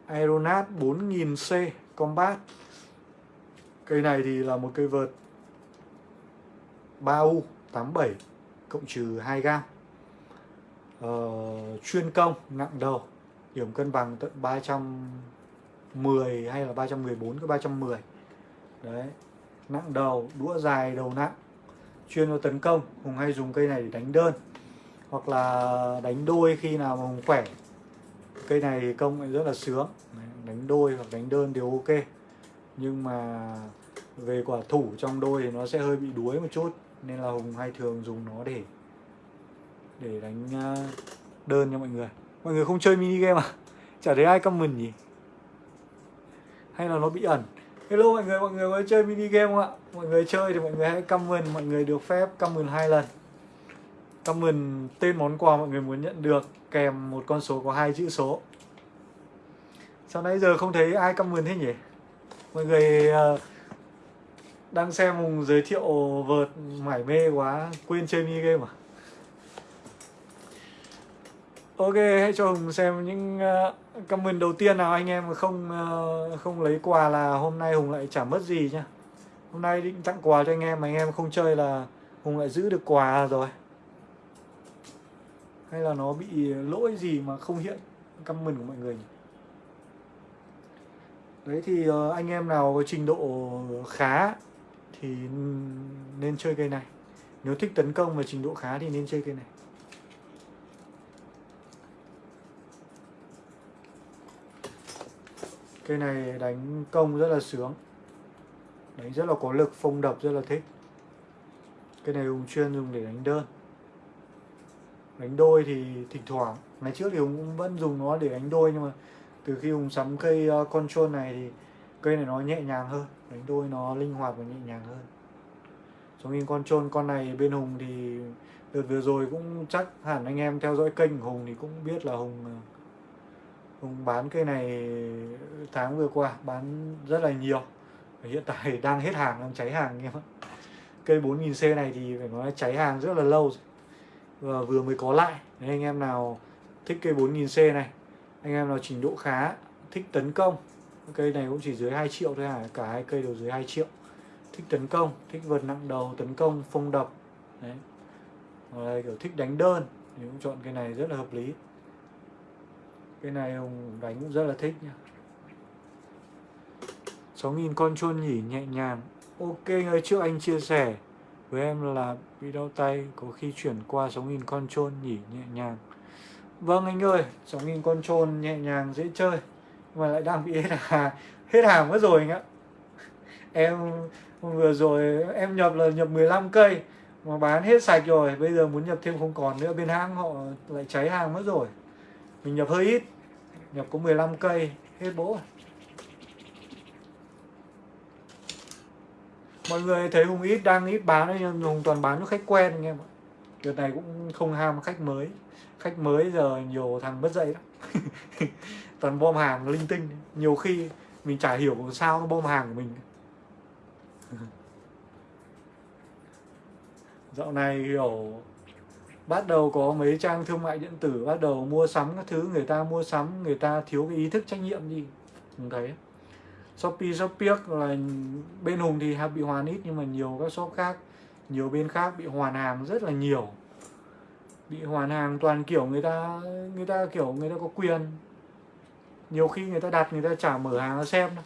Aeronat 4000C Combat. Cây này thì là một cây vợt 3U 87 cộng trừ 2 gam uh, chuyên công nặng đầu điểm cân bằng tận 310 hay là 314 cái 310 đấy nặng đầu đũa dài đầu nặng. Chuyên vào tấn công hùng hay dùng cây này để đánh đơn. Hoặc là đánh đôi khi nào mà hùng khỏe cây này công lại rất là sướng. Đánh đôi hoặc đánh đơn đều ok. Nhưng mà về quả thủ trong đôi thì nó sẽ hơi bị đuối một chút nên là hùng hay thường dùng nó để để đánh à, đơn cho mọi người. Mọi người không chơi mini game à? Chả thấy ai comment nhỉ? Hay là nó bị ẩn? Hello mọi người mọi người có chơi mini game không ạ? Mọi người chơi thì mọi người hãy comment mọi người được phép comment hai lần. Comment tên món quà mọi người muốn nhận được kèm một con số có hai chữ số. Sao nãy giờ không thấy ai comment thế nhỉ? Mọi người uh, đang xem mùng giới thiệu vợt mải mê quá quên chơi mini game à? Ok, hãy cho Hùng xem những uh, comment đầu tiên nào anh em không uh, không lấy quà là hôm nay Hùng lại chả mất gì nhá. Hôm nay định tặng quà cho anh em mà anh em không chơi là Hùng lại giữ được quà rồi. Hay là nó bị lỗi gì mà không hiện comment của mọi người nhỉ? Đấy thì uh, anh em nào có trình độ khá thì nên chơi cây này. Nếu thích tấn công và trình độ khá thì nên chơi cây này. Cây này đánh công rất là sướng. Đánh rất là có lực, phong đập rất là thích. Cây này Hùng chuyên dùng để đánh đơn. Đánh đôi thì thỉnh thoảng. Ngày trước thì Hùng cũng vẫn dùng nó để đánh đôi Nhưng mà từ khi Hùng sắm cây ờ, control này thì Cây này nó nhẹ nhàng hơn. Đánh đôi nó linh hoạt và nhẹ nhàng hơn. Giống như control con này bên Hùng thì Đợt vừa rồi cũng chắc hẳn anh em theo dõi kênh của Hùng thì cũng biết là Hùng ờ, bán cây này ừ, tháng vừa qua bán rất là nhiều. Hiện tại đang hết hàng đang cháy hàng em ạ cây 4000C này thì phải nói cháy hàng rất là lâu rồi. Và vừa mới có lại. Nên anh em nào thích cây 4000C này anh em nào trình độ khá thích tấn công cây này cũng chỉ dưới 2 triệu thôi à cả hai cây đều dưới 2 triệu. Thích tấn công thích vượt nặng đầu tấn công phong đập đấy. Rồi, kiểu thích đánh đơn thì cũng chọn cây này rất là hợp lý cái này ông đánh cũng rất là thích nha 6.000 con chôn nhỉ, nhẹ nhàng. Ok người trước anh chia sẻ. Với em là bị đau tay, Có khi chuyển qua 6.000 con chôn nhỉ, nhẹ nhàng. Vâng anh ơi 6.000 con chôn nhẹ nhàng, dễ chơi. Mà lại đang bị hết hàng Hết hàng mất rồi anh ạ. Em vừa rồi, em nhập là nhập 15 cây, mà bán hết sạch rồi. Bây giờ muốn nhập thêm không còn nữa, bên hãng họ lại cháy hàng mất rồi. Mình nhập hơi ít nhập có 15 cây, hết bố à? mọi người thấy hùng ít đang ít bán đấy nhưng hùng toàn bán cho khách quen anh em ạ. Đợt này cũng không ham khách mới. Khách mới giờ nhiều thằng mất dậy lắm. Toàn bom hàng linh tinh. Nhiều khi mình chả hiểu sao nó bom hàng của mình. Dạo này kiểu bắt đầu có mấy trang thương mại điện tử, bắt đầu mua sắm các thứ, người ta mua sắm, người ta thiếu cái ý thức trách nhiệm gì mình thấy. Shopee shopee là bên hùng thì bị hoàn ít nhưng mà nhiều các shop khác, nhiều bên khác bị hoàn hàng rất là nhiều. Bị hoàn hàng toàn kiểu người ta người ta kiểu người ta có quyền. Nhiều khi người ta đặt, người ta chả mở hàng ra xem đâu.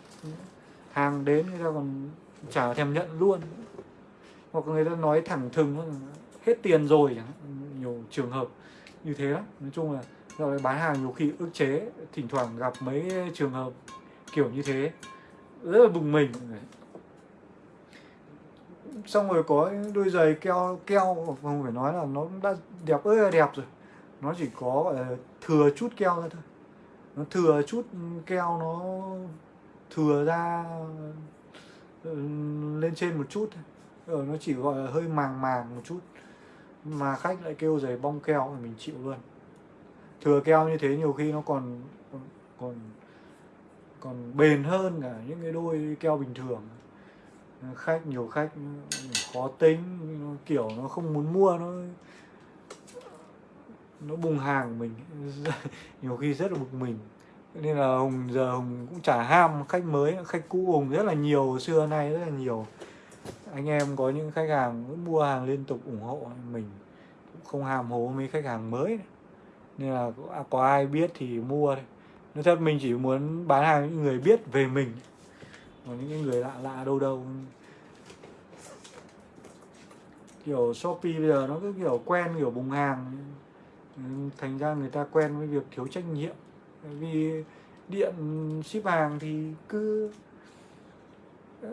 Hàng đến người ta còn chả thèm nhận luôn. Hoặc người ta nói thẳng thừng, hết tiền rồi nhiều trường hợp như thế lắm nói chung là rồi bán hàng nhiều khi ức chế, thỉnh thoảng gặp mấy trường hợp kiểu như thế, rất là bùng mình. Xong rồi có đôi giày keo keo không phải nói là nó đã đẹp ơi là đẹp rồi. Nó chỉ có, gọi là, thừa chút keo ra thôi. Nó thừa chút keo nó thừa ra ừ, lên trên một chút thôi. Ờ, nó chỉ gọi là hơi màng màng một chút mà khách lại kêu giày bong keo thì mình chịu luôn. Thừa keo như thế nhiều khi nó còn còn còn bền hơn cả những cái đôi keo bình thường. Khách, nhiều khách khó tính kiểu nó không muốn mua, nó nó bùng hàng mình. Nhiều khi rất là bực mình. Nên là hùng giờ hùng cũng chả ham khách mới, khách cũ hùng rất là nhiều, xưa nay rất là nhiều anh em có những khách hàng mua hàng liên tục ủng hộ mình, cũng không hàm hố mấy khách hàng mới nên là à, có ai biết thì mua thôi. Nói thật, mình chỉ muốn bán hàng những người biết về mình. Còn những người lạ lạ đâu đâu. Kiểu shopee bây giờ nó cứ kiểu quen kiểu bùng hàng. Thành ra người ta quen với việc thiếu trách nhiệm. Vì điện, ship hàng thì cứ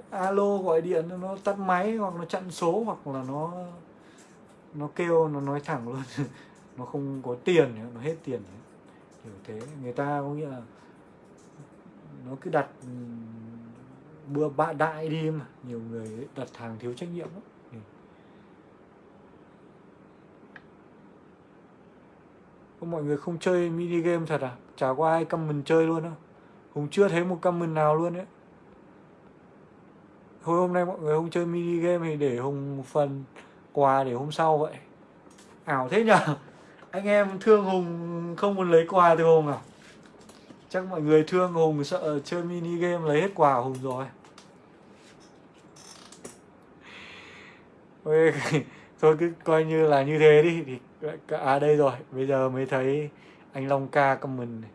alo gọi điện nó tắt máy hoặc nó chặn số hoặc là nó nó kêu, nó nói thẳng luôn. Nó không có tiền nó hết tiền kiểu thế. Người ta có nghĩa là nó cứ đặt bữa bạ đại đi mà. Nhiều người đặt hàng thiếu trách nhiệm lắm. Có mọi người không chơi mini game thật à? Chả có ai comment chơi luôn đâu Hùng chưa thấy một comment nào luôn đấy Thôi hôm nay mọi người không chơi mini game thì để Hùng phần quà để hôm sau vậy. Ảo thế nhở? Anh em thương Hùng không muốn lấy quà từ Hùng à? Chắc mọi người thương Hùng sợ chơi mini game lấy hết quà Hùng rồi. Thôi cứ coi như là như thế đi. Thì À đây rồi. Bây giờ mới thấy anh Long ca comment này.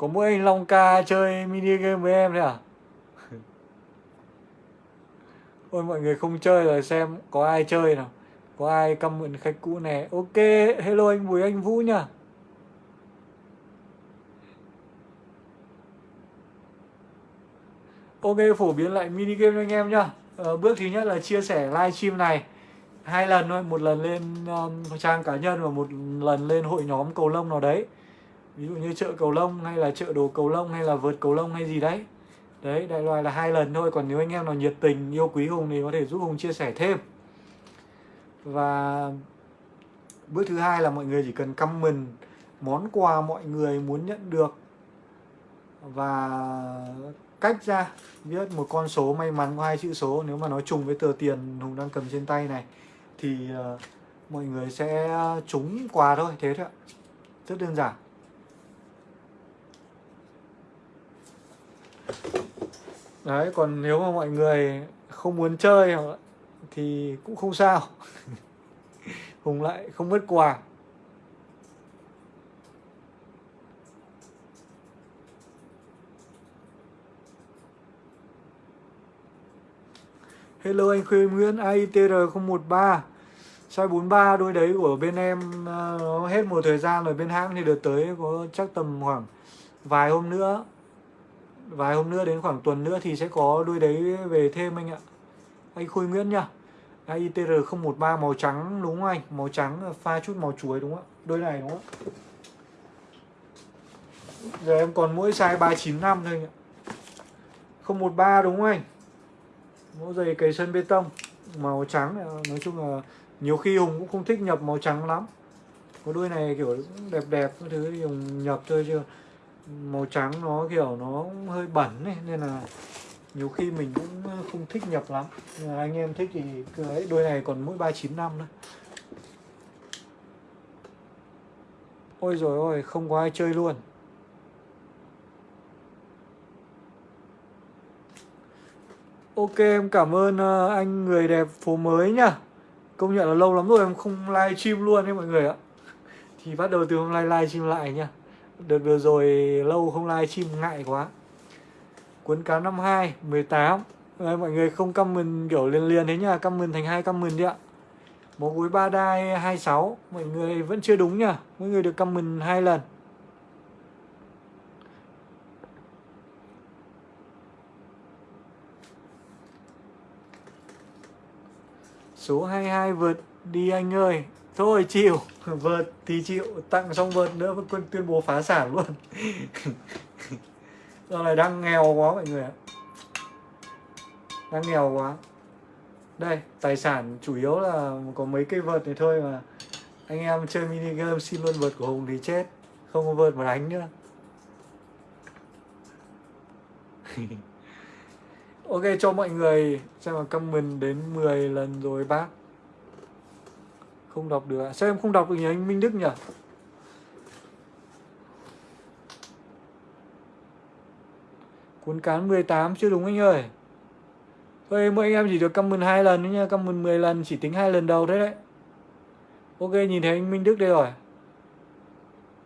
Có mỗi anh Long ca chơi mini game với em thế à? Ôi mọi người không chơi rồi xem có ai chơi nào. Có ai comment khách cũ này Ok hello anh Bùi anh Vũ nha. Ok phổ biến lại mini game cho anh em nhá. Ờ, Bước thứ nhất là chia sẻ livestream này. Hai lần thôi một lần lên um, trang cá nhân và một lần lên hội nhóm cầu lông nào đấy ví dụ như chợ cầu lông hay là chợ đồ cầu lông hay là vượt cầu lông hay gì đấy. Đấy đại loại là hai lần thôi còn nếu anh em nào nhiệt tình yêu quý hùng thì có thể giúp hùng chia sẻ thêm. Và bước thứ hai là mọi người chỉ cần comment món quà mọi người muốn nhận được. Và cách ra viết một con số may mắn có hai chữ số nếu mà nó trùng với tờ tiền hùng đang cầm trên tay này thì uh, mọi người sẽ ờ, trúng quà thôi thế thôi ạ. Rất đơn giản. Đấy, còn nếu mà mọi người không muốn chơi thì cũng không sao. Hùng lại không mất quà. Hello anh Khuê Nguyễn AITR013 Size 43 đôi đấy của bên em ờ, nó hết một thời gian rồi, bên hãng thì được tới có chắc tầm khoảng vài hôm nữa vài hôm nữa, đến khoảng tuần nữa thì sẽ có đuôi đấy về thêm anh ạ. Anh Khôi Nguyễn nhá. ITR013 màu trắng, đúng không anh? Màu trắng ờ, pha chút màu chuối, đúng không ạ? Đôi này, đúng không ạ? Giờ em còn mỗi size 395 thôi anh ạ. 013 đúng không anh? Mẫu giày cầy sân bê tông, màu trắng ờ, nói chung là nhiều khi Hùng cũng không thích nhập màu trắng lắm. Có đôi này kiểu đẹp đẹp cái thứ thì Hùng nhập thôi chứ màu trắng nó kiểu nó hơi bẩn ấy, nên là nhiều khi mình cũng ờ, không thích nhập lắm. Nhưng anh em thích thì cái đôi này còn mỗi 395 thôi ôi rồi ôi không có ai chơi luôn. Ok em cảm ơn ờ, anh người đẹp phố mới nhá. Công nhận là lâu lắm rồi em không live stream luôn đấy mọi người ạ. Thì bắt đầu từ hôm nay live stream lại nha Đợt vừa rồi lâu không live stream ngại quá. Cuốn cá 52, 18 Đấy, Mọi người không comment kiểu liền liền thế nha Comment thành hai comment đi ạ. Một gối ba đai 26 Mọi người vẫn chưa đúng nha Mọi người được comment hai lần. Số 22 vượt. Đi anh ơi. Thôi chịu. Vượt thì chịu Tặng xong vượt nữa vẫn tuyên bố phá sản luôn. Giờ này đang nghèo quá mọi người ạ. Đang nghèo quá. Đây tài sản chủ yếu là có mấy cây vợt này thôi mà. Anh em chơi mini game xin luôn vợt của Hùng thì chết. Không có vợt mà đánh nữa. Ok cho mọi người xem mà comment đến 10 lần rồi bác không đọc được? Sao em không đọc được nhỉ, anh Minh Đức nhỉ? Cuốn cán 18 chưa đúng anh ơi. Thôi, mỗi anh em chỉ được comment hai lần nữa nha Comment 10 lần chỉ tính hai lần đầu thế đấy. Ok, nhìn thấy anh Minh Đức đây rồi.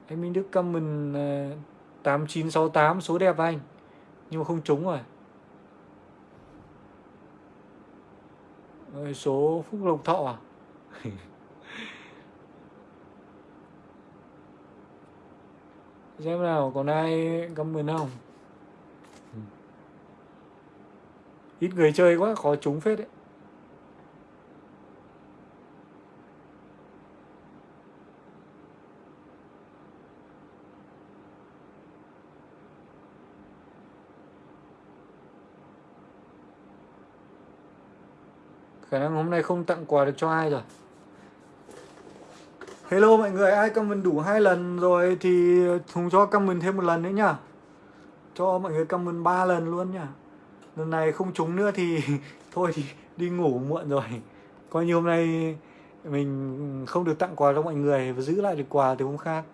Anh Minh Đức comment ờ, 8968 số đẹp anh. Nhưng mà không trúng rồi. Số phúc lộc thọ à? xem nào còn ai comment không ít người chơi quá khó trúng phết đấy. Khả năng hôm nay không tặng quà được cho ai rồi Hello mọi người, ai comment đủ hai lần rồi thì Hùng cho comment thêm một lần nữa nhá. Cho mọi người comment ba lần luôn nhá. Lần này không trúng nữa thì thôi thì đi ngủ muộn rồi. Coi như hôm nay mình không được tặng quà cho mọi người và giữ lại được quà từ hôm khác.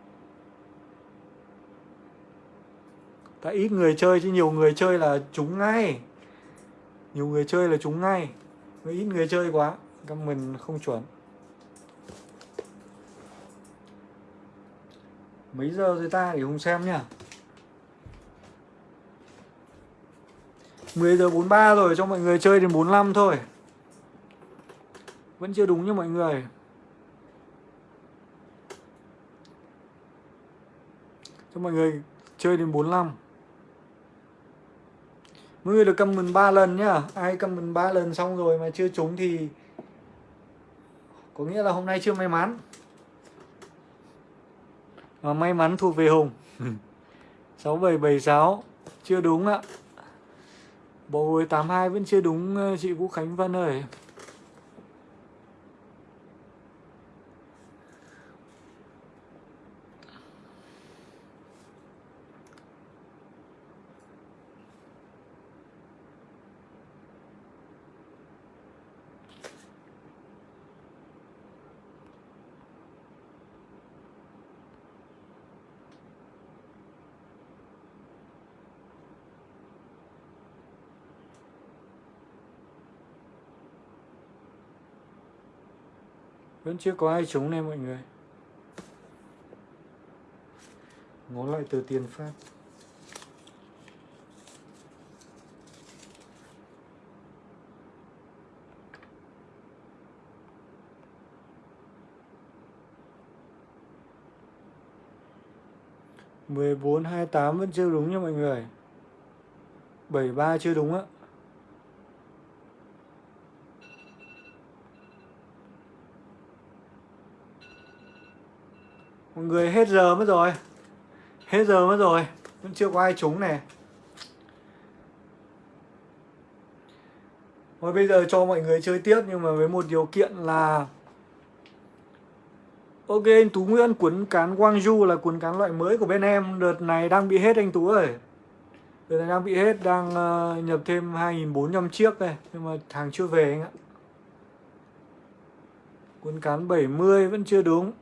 Tại ít người chơi chứ nhiều người chơi là trúng ngay. Nhiều người chơi là trúng ngay. Ít người chơi quá comment không chuẩn. Mấy giờ rồi ta để hùng xem nhá 10 giờ 43 rồi, cho mọi người chơi đến 45 thôi. Vẫn chưa đúng nha mọi người. Cho mọi người chơi đến 45 Mọi người được comment 3 lần nhá. Ai comment 3 lần xong rồi mà chưa trúng thì Có nghĩa là hôm nay chưa may mắn. Và may mắn thuộc về Hùng. 6776 Chưa đúng ạ. Bộ hồi 82 vẫn chưa đúng ờ, chị Vũ Khánh Vân ơi. Vẫn chưa có ai trúng này mọi người. Ngó lại từ tiền phát. Mười bốn hai tám vẫn chưa đúng nha mọi người. 73 chưa đúng á người hết giờ mất rồi. Hết giờ mất rồi. Vẫn chưa có ai trúng này. Thôi bây giờ cho mọi người chơi tiếp Nhưng mà với một điều kiện là Ok anh Tú Nguyễn cuốn cán Guangzhou là cuốn cán loại mới của bên em. Đợt này đang bị hết anh Tú ơi. Đợt này đang bị hết Đang uh, nhập thêm 2.400 chiếc này Nhưng mà hàng chưa về anh ạ. Cuốn cán 70 vẫn chưa đúng.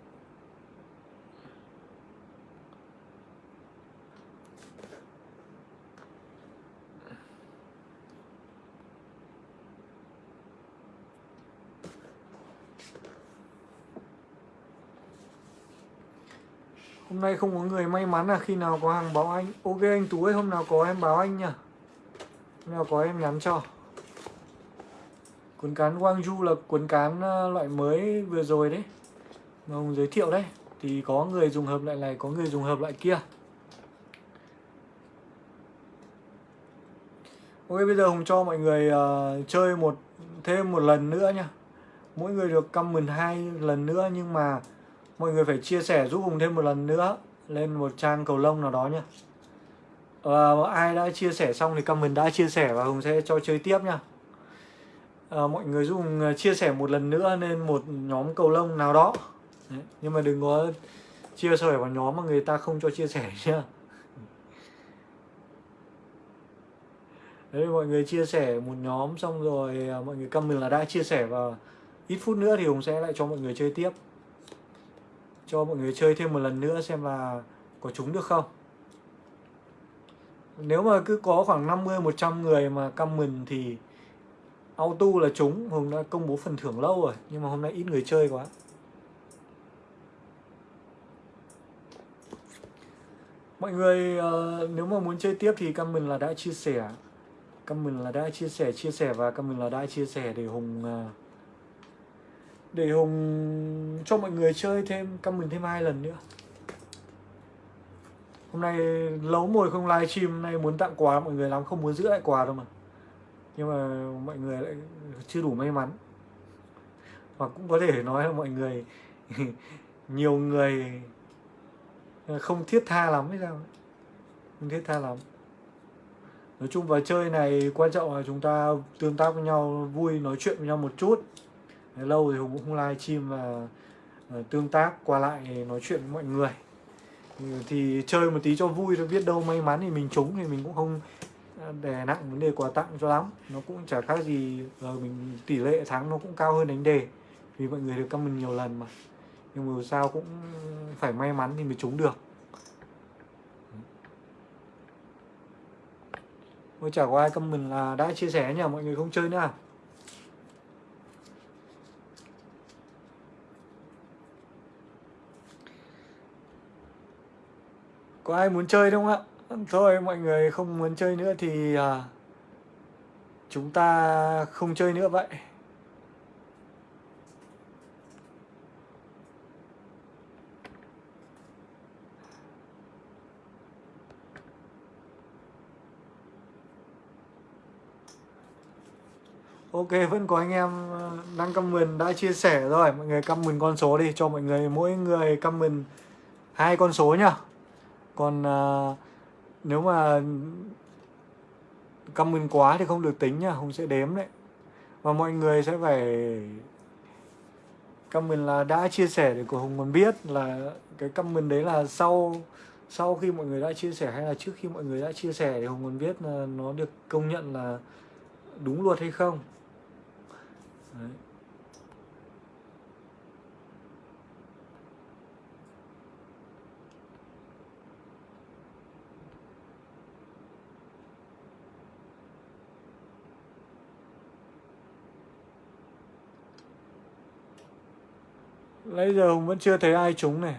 Hôm nay không có người may mắn là khi nào có hàng báo anh? Ok anh Tú ơi hôm nào có em báo anh nhá. Hôm nào có em nhắn cho. Cuốn cán Guangzhou là cuốn cán à, loại mới vừa rồi đấy. Mà Hùng giới thiệu đấy. Thì có người dùng hợp lại này, có người dùng hợp lại kia. Ok bây giờ Hùng cho mọi người uh, chơi một thêm một lần nữa nha Mỗi người được comment hai lần nữa nhưng mà mọi người phải chia sẻ giúp Hùng thêm một lần nữa lên một trang cầu lông nào đó nhá. Và ai đã chia sẻ xong thì comment đã chia sẻ và Hùng sẽ cho chơi tiếp nhá. À, mọi người giúp Hùng ờ, chia sẻ một lần nữa lên một nhóm cầu lông nào đó. Đấy. nhưng mà đừng có chia sẻ vào nhóm mà người ta không cho chia sẻ nhá. Đấy mọi người chia sẻ một nhóm xong rồi ờ, mọi người comment là đã chia sẻ và ít phút nữa thì Hùng sẽ lại cho mọi người chơi tiếp cho mọi người chơi thêm một lần nữa xem là có trúng được không. Nếu mà cứ có khoảng 50 100 người mà comment thì auto là trúng Hùng đã công bố phần thưởng lâu rồi nhưng mà hôm nay ít người chơi quá. Mọi người uh, nếu mà muốn chơi tiếp thì comment là đã chia sẻ. Comment là đã chia sẻ chia sẻ và comment là đã chia sẻ để Hùng uh, để Hùng cho mọi người chơi thêm, căm mình thêm hai lần nữa. Hôm nay lấu mồi không live stream Hôm nay muốn tặng quà, mọi người lắm, Không muốn giữ lại quà đâu mà. Nhưng mà mọi người lại chưa đủ may mắn. Hoặc cũng có thể nói là mọi người, Nhiều người Không thiết tha lắm hay sao Không thiết tha lắm. Nói chung vào chơi này quan trọng là chúng ta tương tác với nhau, Vui, nói chuyện với nhau một chút lâu thì hùng cũng không live stream và ờ, tương tác qua lại nói chuyện với mọi người. Thì chơi một tí cho vui thôi biết đâu may mắn thì mình trúng thì mình cũng không đè nặng vấn đề quà tặng cho lắm. Nó cũng chả khác gì uh, mình tỷ lệ thắng nó cũng cao hơn đánh đề. Vì mọi người được comment nhiều lần mà. Nhưng mà sao cũng phải may mắn thì mới trúng được. Ôi chả có ai comment là đã chia sẻ nhỉ? Mọi người không chơi nữa à? Có ai muốn chơi không ạ. Thôi mọi người không muốn chơi nữa thì à, chúng ta không chơi nữa vậy. Ok vẫn có anh em à, đang comment đã chia sẻ rồi. Mọi người comment con số đi Cho mọi người mỗi người comment hai con số nhá còn à, nếu mà comment quá thì không được tính nha Hùng sẽ đếm đấy và mọi người sẽ phải comment là đã chia sẻ để của Hùng còn biết là cái comment đấy là sau sau khi mọi người đã chia sẻ hay là trước khi mọi người đã chia sẻ thì Hùng còn biết là nó được công nhận là đúng luật hay không đấy. Nãy giờ Hùng vẫn chưa thấy ai trúng này.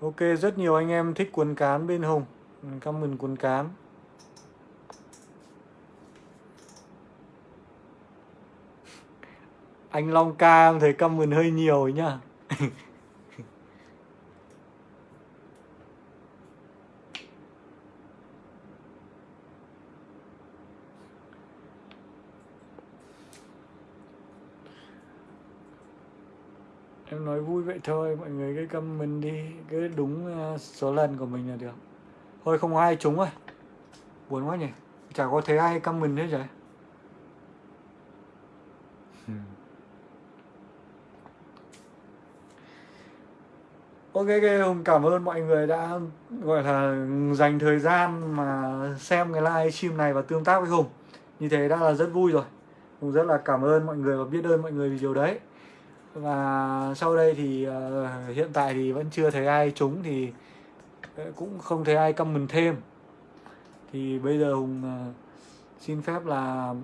Ok, rất nhiều anh em thích cuốn cán bên Hùng. Comment cuốn cán. Anh Long Ca em thấy comment hơi nhiều ấy nhá. em nói vui vậy thôi mọi người cứ comment đi cứ đúng ờ, số lần của mình là được. Thôi không có ai trúng rồi. Buồn quá nhỉ. Chả có thấy ai comment hết rồi. Ok, ok, Hùng cảm ơn mọi người đã gọi là dành thời gian mà xem cái live stream này và tương tác với Hùng. Như thế đã là rất vui rồi. Hùng rất là cảm ơn mọi người và biết ơn mọi người vì điều đấy. Và sau đây thì uh, hiện tại thì vẫn chưa thấy ai trúng thì ờ, cũng không thấy ai comment thêm. Thì bây giờ Hùng uh, xin phép là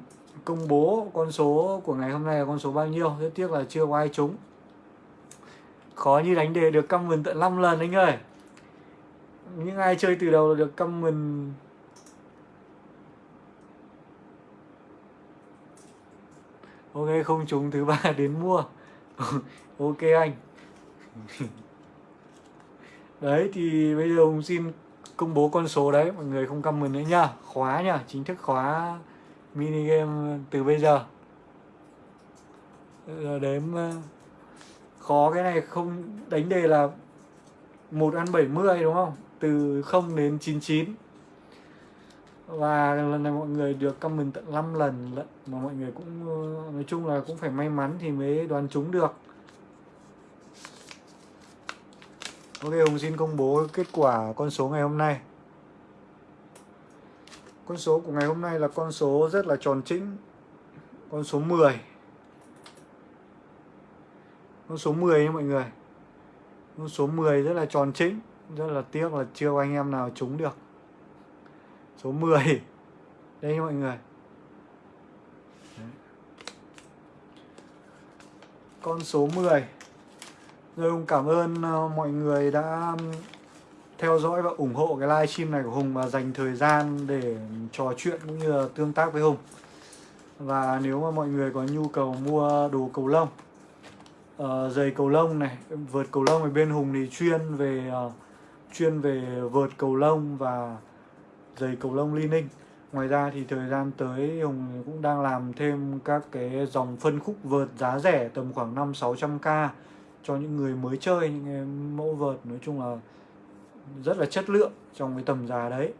công bố con số của ngày hôm nay là con số bao nhiêu? Rất tiếc là chưa có ai trúng. Khó như đánh đề được comment tận 5 lần anh ơi. Những ai chơi từ đầu là được comment ok không trúng thứ ba đến mua. ok anh. Đấy thì bây giờ ông xin công bố con số đấy mọi người không comment nữa nha. khóa nha, chính thức khóa mini game từ bây giờ. Giờ đếm ờ, khó cái này không đánh đề là một ăn 70 đúng không? Từ 0 đến 99 và lần này mọi người được comment tận 5 lần, lận mà mọi người cũng, nói chung là cũng phải may mắn thì mới đoán trúng được. Ok, Hùng xin công bố kết quả con số ngày hôm nay. Con số của ngày hôm nay là con số rất là tròn chỉnh Con số 10 con số 10 nha mọi người. Con số 10 rất là tròn chính rất là tiếc là chưa có anh em nào trúng được số 10 đây mọi người. Đấy. con số 10 rồi Hùng cảm ơn ờ, mọi người đã theo dõi và ủng hộ cái livestream này của Hùng và dành thời gian để trò chuyện cũng như là tương tác với Hùng. Và nếu mà mọi người có nhu cầu mua đồ cầu lông uh, giày cầu lông này vợt cầu lông ở bên hùng thì chuyên về uh, chuyên về vợt cầu lông và giày cầu lông li ninh. Ngoài ra thì thời gian tới hùng cũng đang làm thêm các cái dòng phân khúc vợt giá rẻ tầm khoảng năm sáu trăm k cho những người mới chơi những cái mẫu vợt nói chung là rất là chất lượng trong cái tầm giá đấy.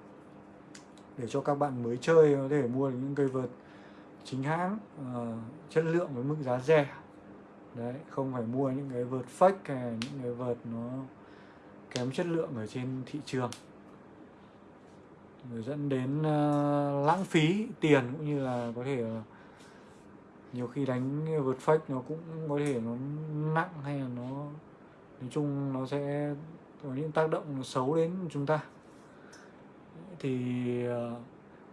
Để cho các bạn mới chơi có thể mua được những cây vợt chính hãng uh, chất lượng với mức giá rẻ. Đấy không phải mua những cái vợt fake hay những cái vợt nó kém chất lượng ở trên thị trường dẫn đến uh, lãng phí tiền cũng như là có thể uh, nhiều khi đánh vượt fake nó cũng có thể nó nặng hay là nó nói chung nó sẽ có những tác động xấu đến chúng ta. Thì ờ, uh,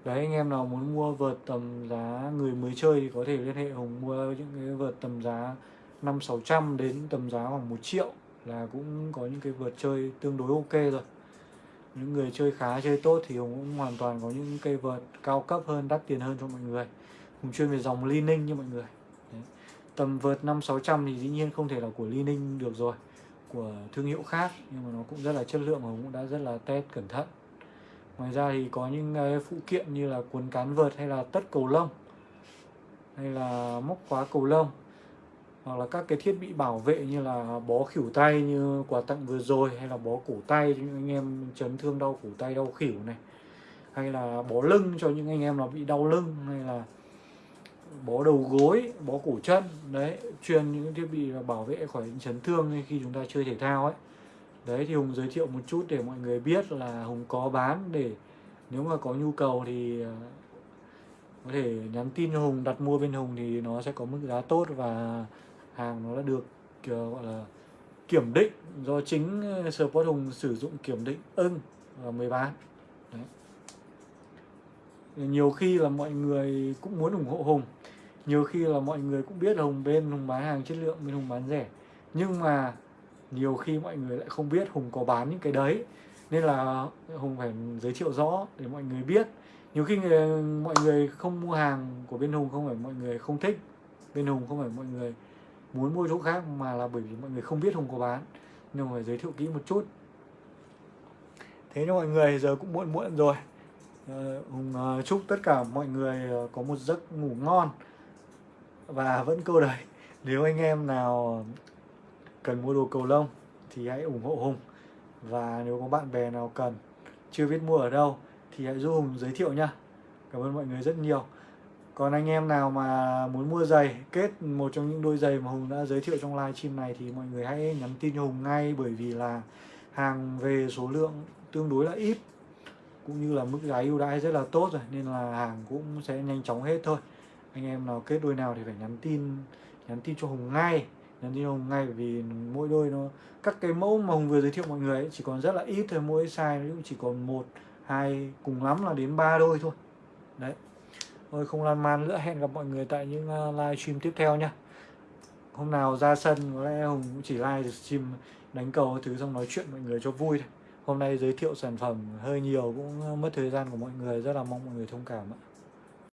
đấy anh em nào muốn mua vượt tầm giá người mới chơi thì có thể liên hệ hùng mua những cái vượt tầm giá năm sáu trăm đến tầm giá khoảng 1 triệu là cũng có những cái vượt chơi tương đối ok rồi những người chơi khá chơi tốt thì Hùng cũng hoàn toàn có những cây vợt cao cấp hơn, đắt tiền hơn cho mọi người. Hùng chuyên về dòng Li Ninh như mọi người. Đấy. tầm vợt năm sáu trăm thì dĩ nhiên không thể là của Li Ninh được rồi, của thương hiệu khác, nhưng mà nó cũng rất là chất lượng và Hùng cũng đã rất là test cẩn thận. Ngoài ra thì có những ờ, phụ kiện như là cuốn cán vợt hay là tất cầu lông, hay là móc khóa cầu lông hoặc là các cái thiết bị bảo vệ như là bó khỉu tay như quà tặng vừa rồi, hay là bó cổ tay cho những anh em chấn thương đau cổ tay, đau khỉu này, hay là bó lưng cho những anh em nào bị đau lưng, hay là bó đầu gối, bó cổ chân. Đấy truyền những thiết bị bảo vệ khỏi chấn thương khi chúng ta chơi thể thao ấy. Đấy, thì hùng giới thiệu một chút để mọi người biết là hùng có bán để nếu mà có nhu cầu thì ờ, có thể nhắn tin cho hùng, đặt mua bên hùng thì nó sẽ có mức giá tốt và hàng nó đã được kiểu gọi là kiểm định do chính support Sport Hùng sử dụng kiểm định ưng và mới bán. Đấy. nhiều khi là mọi người cũng muốn ủng hộ Hùng. Nhiều khi là mọi người cũng biết Hùng bên Hùng bán hàng chất lượng bên Hùng bán rẻ. Nhưng mà nhiều khi mọi người lại không biết Hùng có bán những cái đấy. Nên là Hùng phải giới thiệu rõ để mọi người biết. Nhiều khi người, mọi người không mua hàng của bên Hùng không phải mọi người không thích. Bên Hùng không phải mọi người muốn mua chỗ khác mà là bởi vì mọi người không biết Hùng có bán nhưng mà phải giới thiệu kỹ một chút. Thế cho mọi người giờ cũng muộn muộn rồi. Ờ, Hùng ờ, chúc tất cả mọi người ờ, có một giấc ngủ ngon và vẫn câu đời nếu anh em nào cần mua đồ cầu lông thì hãy ủng hộ Hùng. Và nếu có bạn bè nào cần, chưa biết mua ở đâu thì hãy giúp Hùng giới thiệu nha cảm ơn mọi người rất nhiều còn anh em nào mà muốn mua giày kết một trong những đôi giày mà Hùng đã giới thiệu trong live stream này thì mọi người hãy nhắn tin cho Hùng ngay bởi vì là hàng về số lượng tương đối là ít cũng như là mức giá ưu đãi rất là tốt rồi nên là hàng cũng sẽ nhanh chóng hết thôi. Anh em nào kết đôi nào thì phải nhắn tin nhắn tin cho Hùng ngay nhắn tin cho Hùng ngay bởi vì mỗi đôi nó các cái mẫu mà Hùng vừa giới thiệu mọi người ấy, chỉ còn rất là ít thôi mỗi size nó cũng chỉ còn một hai cùng lắm là đến ba đôi thôi. Đấy thôi, không lan man nữa. Hẹn gặp mọi người tại những à, live stream tiếp theo nhé hôm nào ra sân, có lẽ Hùng cũng chỉ live stream đánh cầu thứ xong nói chuyện mọi người cho vui thôi. Hôm nay giới thiệu sản phẩm hơi nhiều cũng à, mất thời gian của mọi người. Rất là mong mọi người thông cảm ạ.